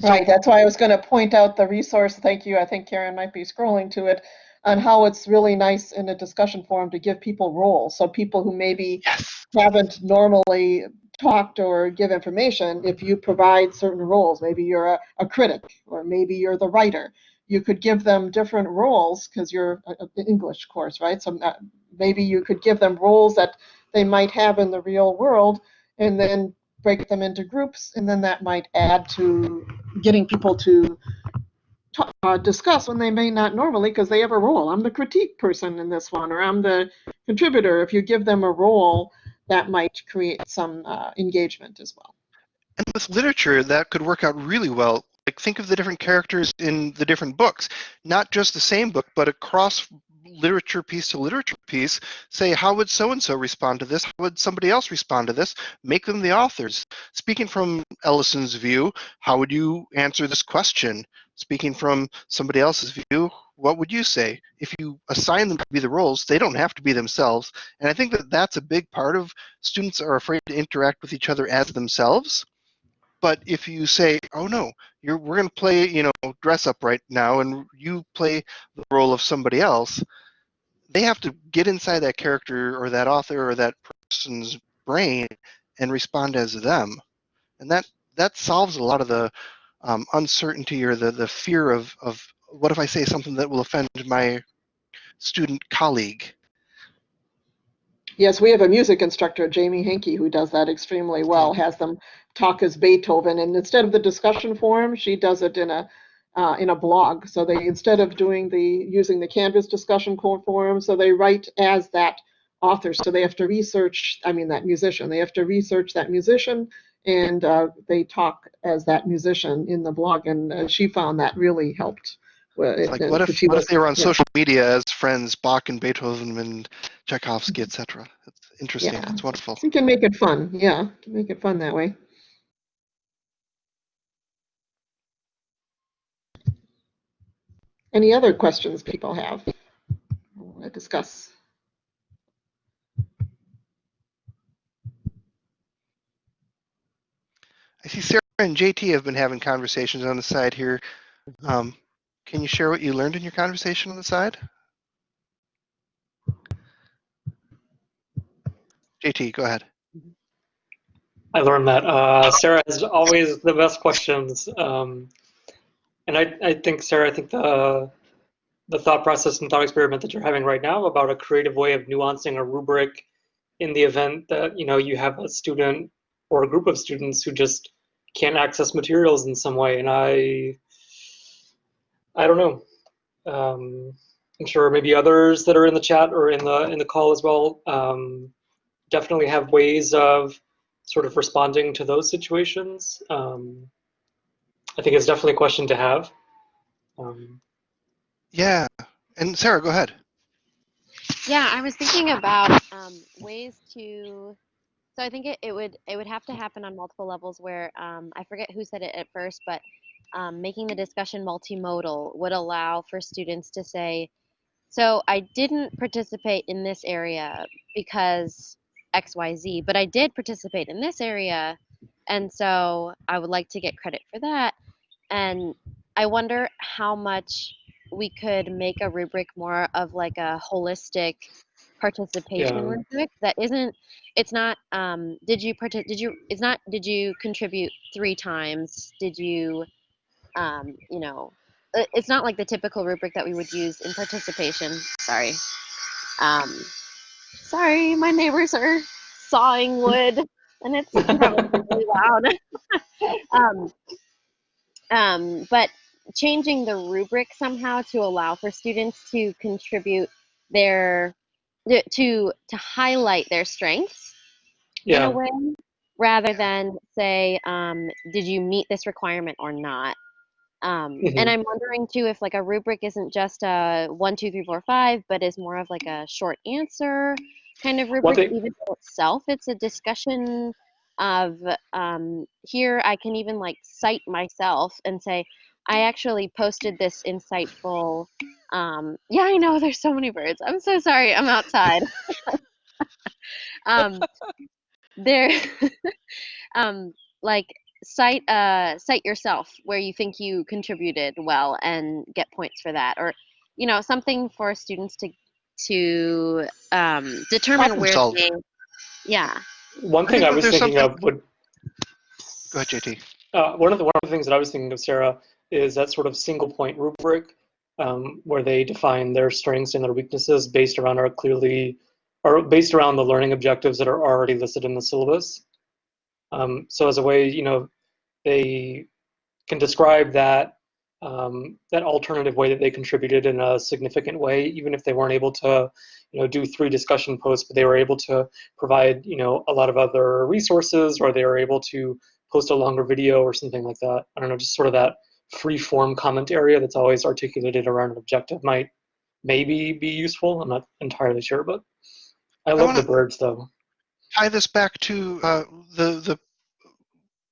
So- Right, that's why I was going to point out the resource. Thank you. I think Karen might be scrolling to it on how it's really nice in a discussion forum to give people roles. So people who maybe Yes. haven't normally talked or give information, if you provide certain roles, maybe you're a, a critic or maybe you're the writer, you could give them different roles because you're an English course, right? So uh, maybe you could give them roles that they might have in the real world and then break them into groups and then that might add to getting people to uh, discuss when they may not normally because they have a role. I'm the critique person in this one, or I'm the contributor. If you give them a role, that might create some uh, engagement as well. And with literature, that could work out really well. Like think of the different characters in the different books, not just the same book, but across literature piece to literature piece. Say, how would so and so respond to this? How would somebody else respond to this? Make them the authors. Speaking from Ellison's view, how would you answer this question? Speaking from somebody else's view, what would you say? If you assign them to be the roles, they don't have to be themselves. And I think that that's a big part of students are afraid to interact with each other as themselves. But if you say, "Oh no, you're we're going to play, you know, dress up right now, and you play the role of somebody else," they have to get inside that character or that author or that person's brain and respond as them, and that that solves a lot of the um, uncertainty or the, the fear of, of what if I say something that will offend my student colleague? Yes, we have a music instructor, Jamie Hankey, who does that extremely well, has them talk as Beethoven, and instead of the discussion forum, she does it in a uh, in a blog. So they instead of doing the using the Canvas discussion forum, so they write as that author. So they have to research. I mean, that musician. They have to research that musician, and uh, they talk as that musician in the blog. And uh, she found that really helped. It's like uh, what if what was- if they were on yeah. social media as friends Bach and Beethoven and Tchaikovsky, etc. It's interesting. Yeah. It's wonderful. You can make it fun. Yeah, make it fun that way. Any other questions people have? I Want to discuss? I see Sarah and JT have been having conversations on the side here. Um, can you share what you learned in your conversation on the side? JT, go ahead. I learned that uh, Sarah has always the best questions, um, and I, I think Sarah, I think the the thought process and thought experiment that you're having right now about a creative way of nuancing a rubric in the event that you know you have a student or a group of students who just can't access materials in some way, and I I don't know. Um, I'm sure maybe others that are in the chat or in the in the call as well um, definitely have ways of sort of responding to those situations. Um, I think it's definitely a question to have. Um, Yeah, and Sarah, go ahead. Yeah, I was thinking about um, ways to. So I think it, it would it would have to happen on multiple levels. Where um, I forget who said it at first, but um, making the discussion multimodal would allow for students to say, "So I didn't participate in this area because X Y Z, but I did participate in this area, and so I would like to get credit for that." And I wonder how much we could make a rubric more of like a holistic participation Yeah. rubric that isn't it's not um did you partic- did you it's not did you contribute three times? Did you um you know it's not like the typical rubric that we would use in participation. Sorry. Um sorry my neighbors are sawing wood and it's probably really loud. Um um, but changing the rubric somehow to allow for students to contribute their to to highlight their strengths in a way rather than say um, did you meet this requirement or not um, Mhm. and i'm wondering too if like a rubric isn't just a one two three four five but is more of like a short answer kind of rubric thing- even itself it's a discussion of um, here i can even like cite myself and say i actually posted this insightful um, yeah i know there's so many birds i'm so sorry i'm outside um, there um, like cite uh, cite yourself where you think you contributed well and get points for that or you know something for students to to um, determine Problem where solve. they yeah one I thing think I was thinking something- of would Go ahead, JT. Uh, one of the one of the things that I was thinking of, Sarah, is that sort of single point rubric um, where they define their strengths and their weaknesses based around our clearly or based around the learning objectives that are already listed in the syllabus. Um, so as a way, you know, they can describe that um, that alternative way that they contributed in a significant way, even if they weren't able to, you know, do three discussion posts, but they were able to provide, you know, a lot of other resources, or they were able to post a longer video or something like that. I don't know, just sort of that free form comment area that's always articulated around an objective might maybe be useful. I'm not entirely sure, but I love wanna- the birds though. tie this back to uh, the the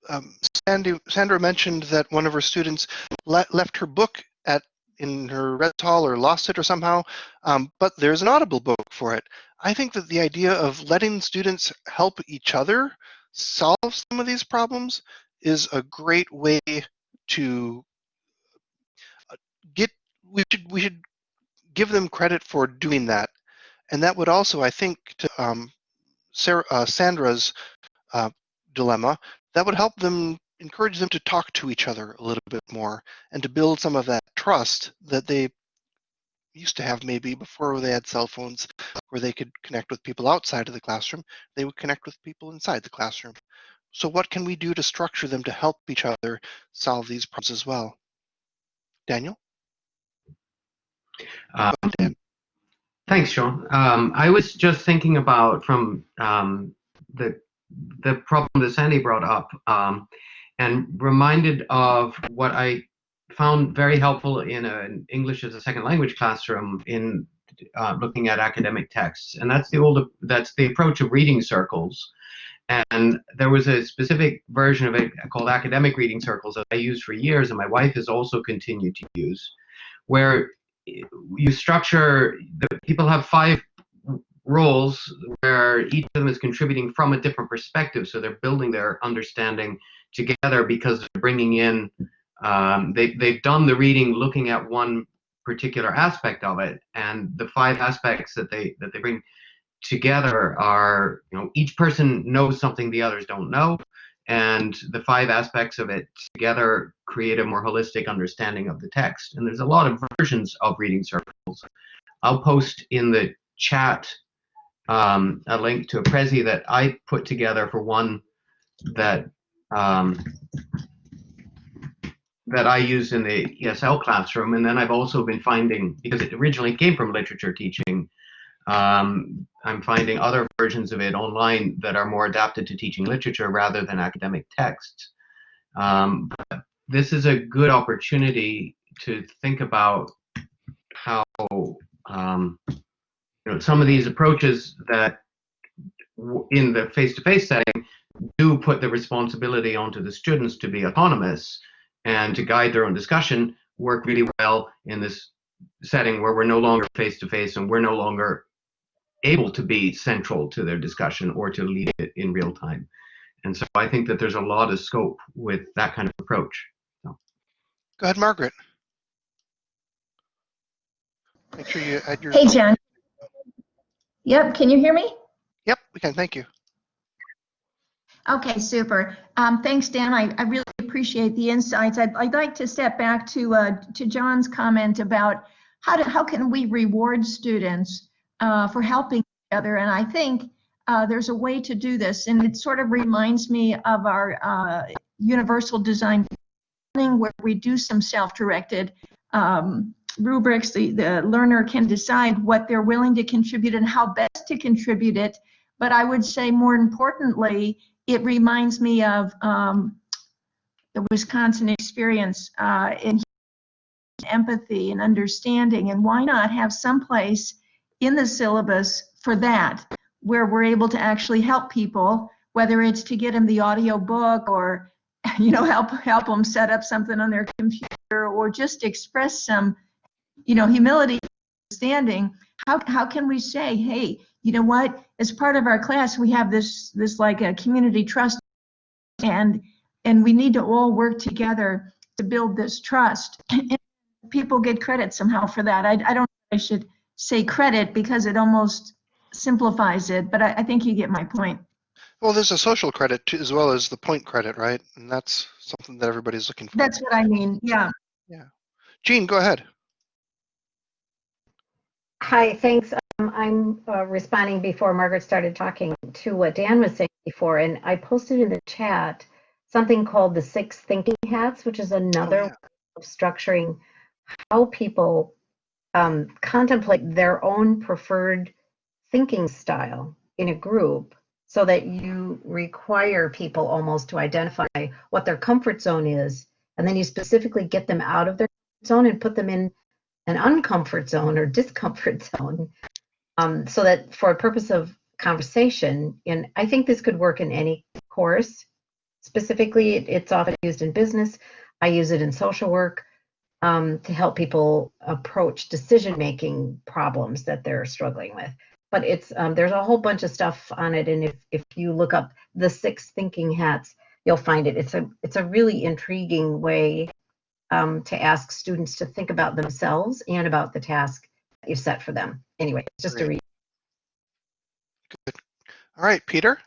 um, Sandy, Sandra mentioned that one of her students le- left her book at in her red hall or lost it or somehow, um, but there's an Audible book for it. I think that the idea of letting students help each other solve some of these problems is a great way to uh, get. We should we should give them credit for doing that, and that would also, I think, to um, Sarah, uh, Sandra's uh, dilemma, that would help them encourage them to talk to each other a little bit more and to build some of that trust that they used to have maybe before they had cell phones where they could connect with people outside of the classroom they would connect with people inside the classroom so what can we do to structure them to help each other solve these problems as well daniel Uh, ahead, Dan. Thanks, Sean. Um, I was just thinking about from um, the the problem that Sandy brought up, um, and reminded of what I found very helpful in an English as a second language classroom in uh, looking at academic texts, and that's the old that's the approach of reading circles. And there was a specific version of it called academic reading circles that I used for years, and my wife has also continued to use, where you structure the people have five roles where each of them is contributing from a different perspective. So they're building their understanding together because they're bringing in um, they, they've done the reading looking at one particular aspect of it. And the five aspects that they that they bring together are you know each person knows something the others don't know and the five aspects of it together create a more holistic understanding of the text. And there's a lot of versions of reading circles. I'll post in the chat um, a link to a Prezi that I put together for one that um, that I use in the ESL classroom. And then I've also been finding, because it originally came from literature teaching, um, I'm finding other versions of it online that are more adapted to teaching literature rather than academic texts. Um, but this is a good opportunity to think about how um, you know some of these approaches that in the face-to-face setting do put the responsibility onto the students to be autonomous and to guide their own discussion work really well in this setting where we're no longer face-to-face and we're no longer able to be central to their discussion or to lead it in real time. And so I think that there's a lot of scope with that kind of approach. So. Go ahead, Margaret. Make sure you add your. Hey, John. Yep, can you hear me? Yep, we can. Thank you. Okay, super. Um, thanks, Dan. I, I really appreciate the insights. I'd, I'd like to step back to uh, to John's comment about how to, how can we reward students uh, for helping each other, and I think uh, there's a way to do this, and it sort of reminds me of our uh, universal design learning where we do some self-directed um, rubrics. The, the learner can decide what they're willing to contribute and how best to contribute it. But I would say more importantly, it reminds me of um, the Wisconsin experience uh, in empathy and understanding. And why not have some place in the syllabus for that, where we're able to actually help people, whether it's to get them the audio book or you know help help them set up something on their computer or just express some you know humility understanding. How, how can we say hey you know what? As part of our class we have this this like a community trust and and we need to all work together to build this trust. And people get credit somehow for that. I, I don't i should say credit because it almost simplifies it but I, I think you get my point Well, there's a social credit too, as well as the point credit, right? And that's something that everybody's looking for. that's what i mean yeah Yeah. Jean, go ahead. Hi, thanks. Um, I'm uh, responding before Margaret started talking to what Dan was saying before, and I posted in the chat something called the six thinking hats, which is another yeah. way of structuring how people um, contemplate their own preferred thinking style in a group so that you require people almost to identify what their comfort zone is, and then you specifically get them out of their zone and put them in an uncomfort zone or discomfort zone um, so that for a purpose of conversation and i think this could work in any course. Specifically it, it's often used in business. I use it in social work um, to help people approach decision making problems that they're struggling with but it's um, there's a whole bunch of stuff on it and if, if you look up the six thinking hats you'll find it it's a it's a really intriguing way um, to ask students to think about themselves and about the task that you've set for them. Anyway, just a Great. read. All right, Peter.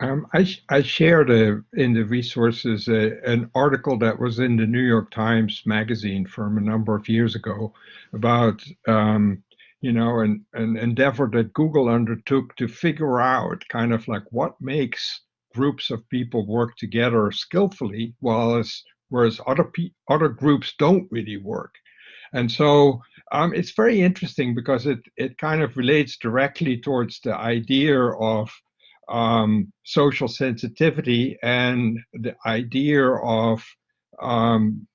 Um, I, I shared a, in the resources a, an article that was in the New York Times magazine from a number of years ago about, um, you know, an, an endeavor that Google undertook to figure out kind of like what makes groups of people work together skillfully, whereas, whereas other, other groups don't really work. And so um, it's very interesting because it, it kind of relates directly towards the idea of um, social sensitivity and the idea of um,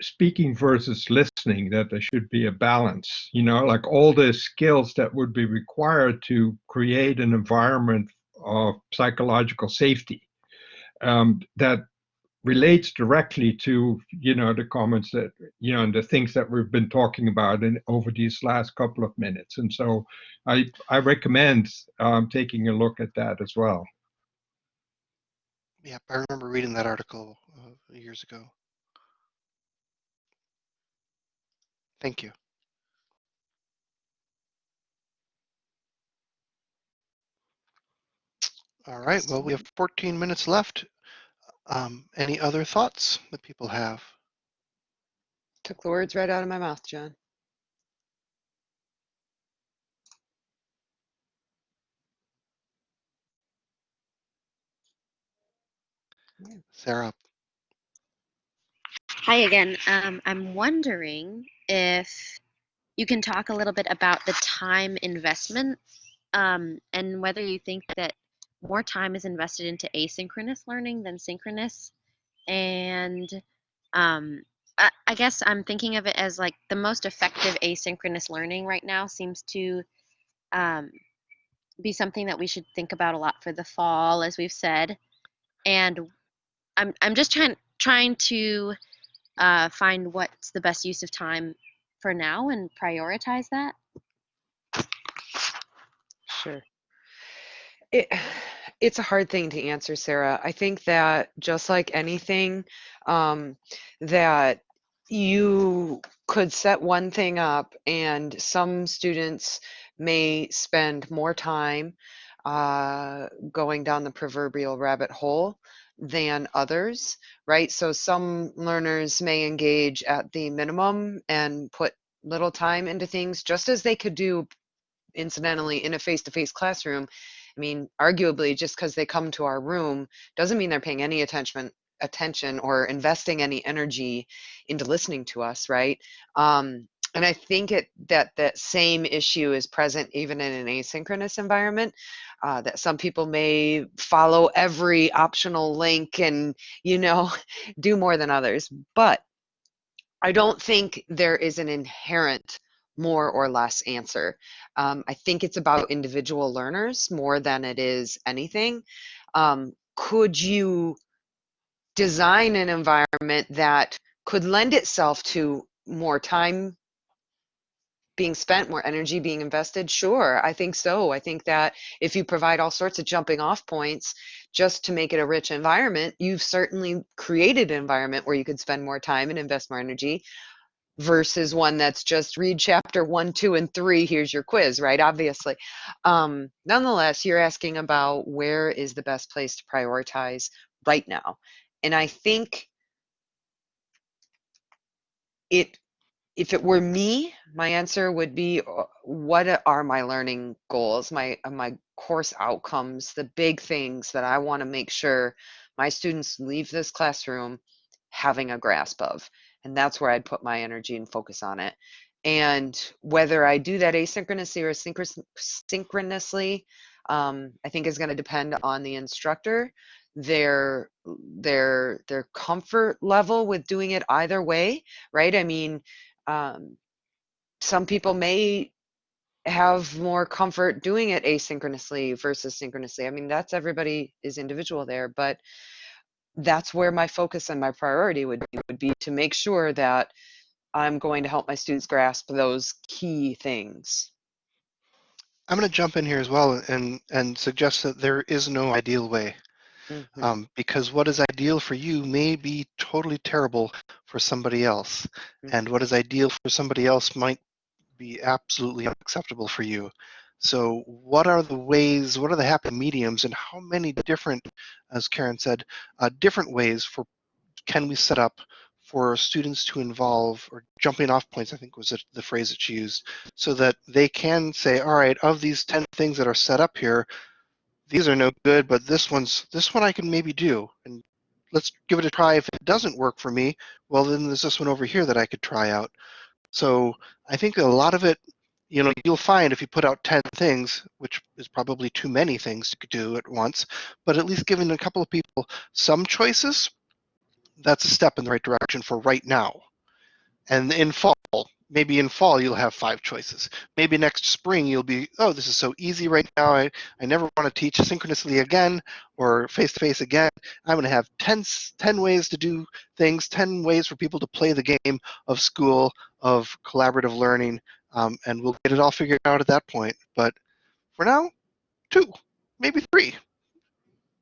speaking versus listening, that there should be a balance, you know, like all the skills that would be required to create an environment of psychological safety um, that relates directly to you know the comments that you know and the things that we've been talking about in over these last couple of minutes and so i i recommend um, taking a look at that as well Yeah, I remember reading that article uh, years ago. Thank you. All right, well, we have 14 minutes left. Um, any other thoughts that people have? Took the words right out of my mouth, John. Sarah? Hi again. Um, I'm wondering if you can talk a little bit about the time investment um, and whether you think that more time is invested into asynchronous learning than synchronous. And um, I, I guess I'm thinking of it as like the most effective asynchronous learning right now seems to um, be something that we should think about a lot for the fall, as we've said. And I'm I'm just trying trying to uh, find what's the best use of time for now and prioritize that. Sure. It, it's a hard thing to answer, Sarah. I think that just like anything, um, that you could set one thing up and some students may spend more time uh, going down the proverbial rabbit hole than others, right? So some learners may engage at the minimum and put little time into things just as they could do incidentally in a face-to-face classroom i mean arguably just because they come to our room doesn't mean they're paying any attention attention or investing any energy into listening to us right? Um, and i think it that that same issue is present even in an asynchronous environment uh, that some people may follow every optional link and you know do more than others. But i don't think there is an inherent more or less answer. Um, I think it's about individual learners more than it is anything. Um, could you design an environment that could lend itself to more time being spent, more energy being invested? Sure, I think so. I think that if you provide all sorts of jumping off points just to make it a rich environment, you've certainly created an environment where you could spend more time and invest more energy versus one that's just read chapter one, two, and three. Here's your quiz, right? Obviously. Um, nonetheless, you're asking about where is the best place to prioritize right now. And I think it, if it were me, my answer would be uh, what are my learning goals, my, uh, my course outcomes, the big things that I want to make sure my students leave this classroom having a grasp of and that's where I'd put my energy and focus on it. And whether I do that asynchronously or synchronously, um, I think is going to depend on the instructor, their their their comfort level with doing it either way, right? I mean, um, some people may have more comfort doing it asynchronously versus synchronously. I mean, that's everybody is individual there, but that's where my focus and my priority would be, would be to make sure that I'm going to help my students grasp those key things. I'm going to jump in here as well and, and suggest that there is no ideal way. Mm-hmm. Um, because what is ideal for you may be totally terrible for somebody else. Mm-hmm. And what is ideal for somebody else might be absolutely unacceptable for you. So what are the ways, what are the happy mediums and how many different, as Karen said, uh, different ways for can we set up for students to involve or jumping off points, I think was the phrase that she used, so that they can say, all right, of these 10 things that are set up here, these are no good, but this one's, this one I can maybe do. And let's give it a try. If it doesn't work for me, well, then there's this one over here that I could try out. So I think a lot of it, you know, you'll find if you put out 10 things, which is probably too many things to do at once, but at least giving a couple of people some choices, that's a step in the right direction for right now. And in fall, maybe in fall you'll have five choices. Maybe next spring you'll be, oh, this is so easy right now. I, I never want to teach synchronously again or face-to-face again. I'm going to have 10, 10 ways to do things, 10 ways for people to play the game of school, of collaborative learning, um, and we'll get it all figured out at that point. But for now, two, maybe three.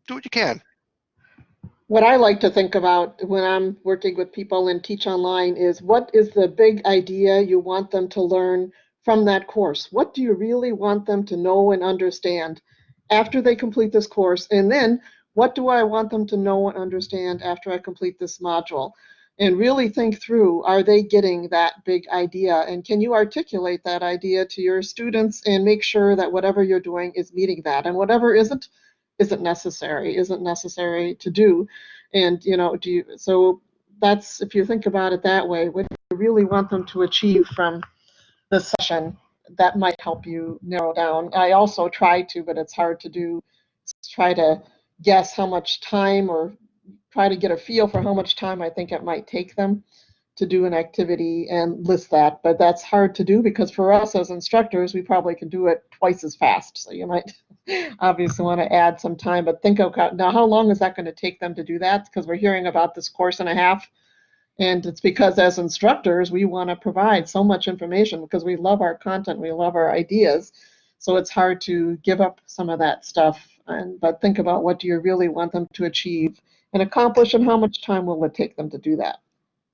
Do what you can. What I like to think about when I'm working with people and Teach Online is what is the big idea you want them to learn from that course? What do you really want them to know and understand after they complete this course? And then what do I want them to know and understand after I complete this module? And really think through, are they getting that big idea? And can you articulate that idea to your students and make sure that whatever you're doing is meeting that? And whatever isn't, isn't necessary, isn't necessary to do. And, you know, do you, so that's, if you think about it that way, what you really want them to achieve from the session? That might help you narrow down. I also try to, but it's hard to do, try to guess how much time or try to get a feel for how much time I think it might take them to do an activity and list that. But that's hard to do because for us as instructors, we probably can do it twice as fast. So you might obviously want to add some time, but think of now how long is that going to take them to do that? Because we're hearing about this course and a half. And it's because as instructors, we want to provide so much information because we love our content, we love our ideas. So it's hard to give up some of that stuff. And but think about what do you really want them to achieve and accomplish and how much time will it take them to do that?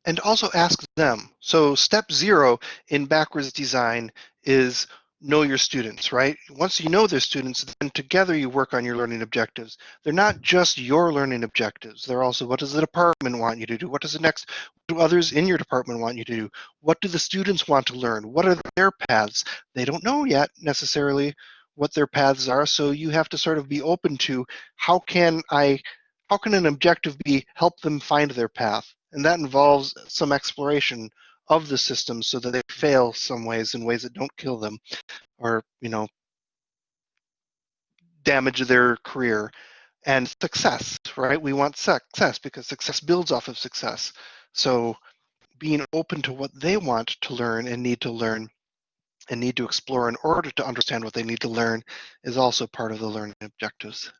And also ask them. So step zero in backwards design is know your students, right? Once you know their students, then together you work on your learning objectives. They're not just your learning objectives. They're also what does the department want you to do? What does the next, do others in your department want you to do? What do the students want to learn? What are their paths? They don't know yet necessarily what their paths are, so you have to sort of be open to how can I, how can an objective be help them find their path? And that involves some exploration of the system so that they fail some ways in ways that don't kill them or you know damage their career. And success right? We want success because success builds off of success. So being open to what they want to learn and need to learn and need to explore in order to understand what they need to learn is also part of the learning objectives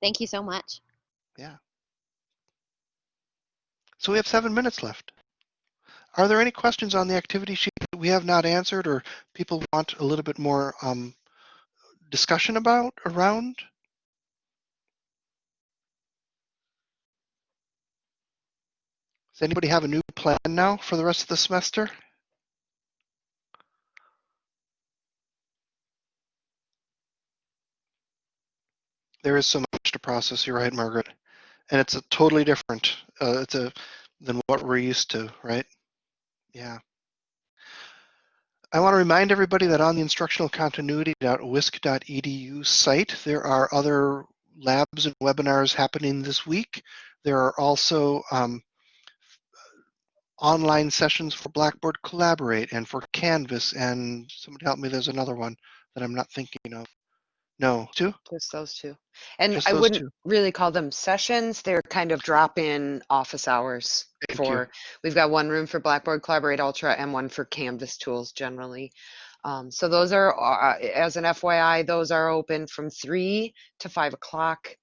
Thank you so much. yeah so we have seven minutes left. Are there any questions on the activity sheet that we have not answered or people want a little bit more um, discussion about around? Does anybody have a new plan now for the rest of the semester? There is so much to process, you're right, Margaret and it's a totally different uh, it's a than what we're used to right yeah I want to remind everybody that on the instructionalcontinuity.wisc.edu site, there are other labs and webinars happening this week. There are also um, online sessions for Blackboard Collaborate and for Canvas, and somebody help me, there's another one that I'm not thinking of. No, two? Just those two. And Just I those wouldn't two. really call them sessions. They're kind of drop-in office hours Thank you. for, we've got one room for Blackboard Collaborate Ultra and one for Canvas tools generally. Um, so those are, uh, as an FYI, those are open from three to five o'clock.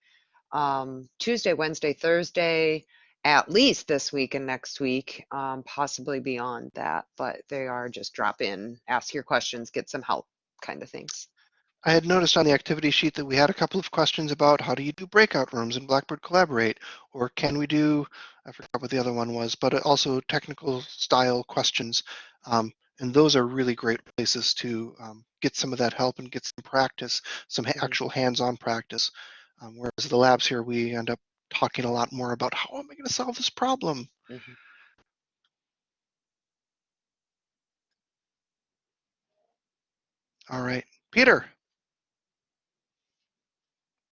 Um, Tuesday, Wednesday, Thursday, at least this week and next week, um, possibly beyond that, but they are just drop in, ask your questions, get some help kind of things. I had noticed on the activity sheet that we had a couple of questions about how do you do breakout rooms in Blackboard Collaborate, or can we do, I forgot what the other one was, but also technical style questions. Um, And those are really great places to um, get some of that help and get some practice, some Mhm. actual hands-on practice. Um, whereas the labs here, we end up talking a lot more about how am I going to solve this problem? Mhm. All right, Peter.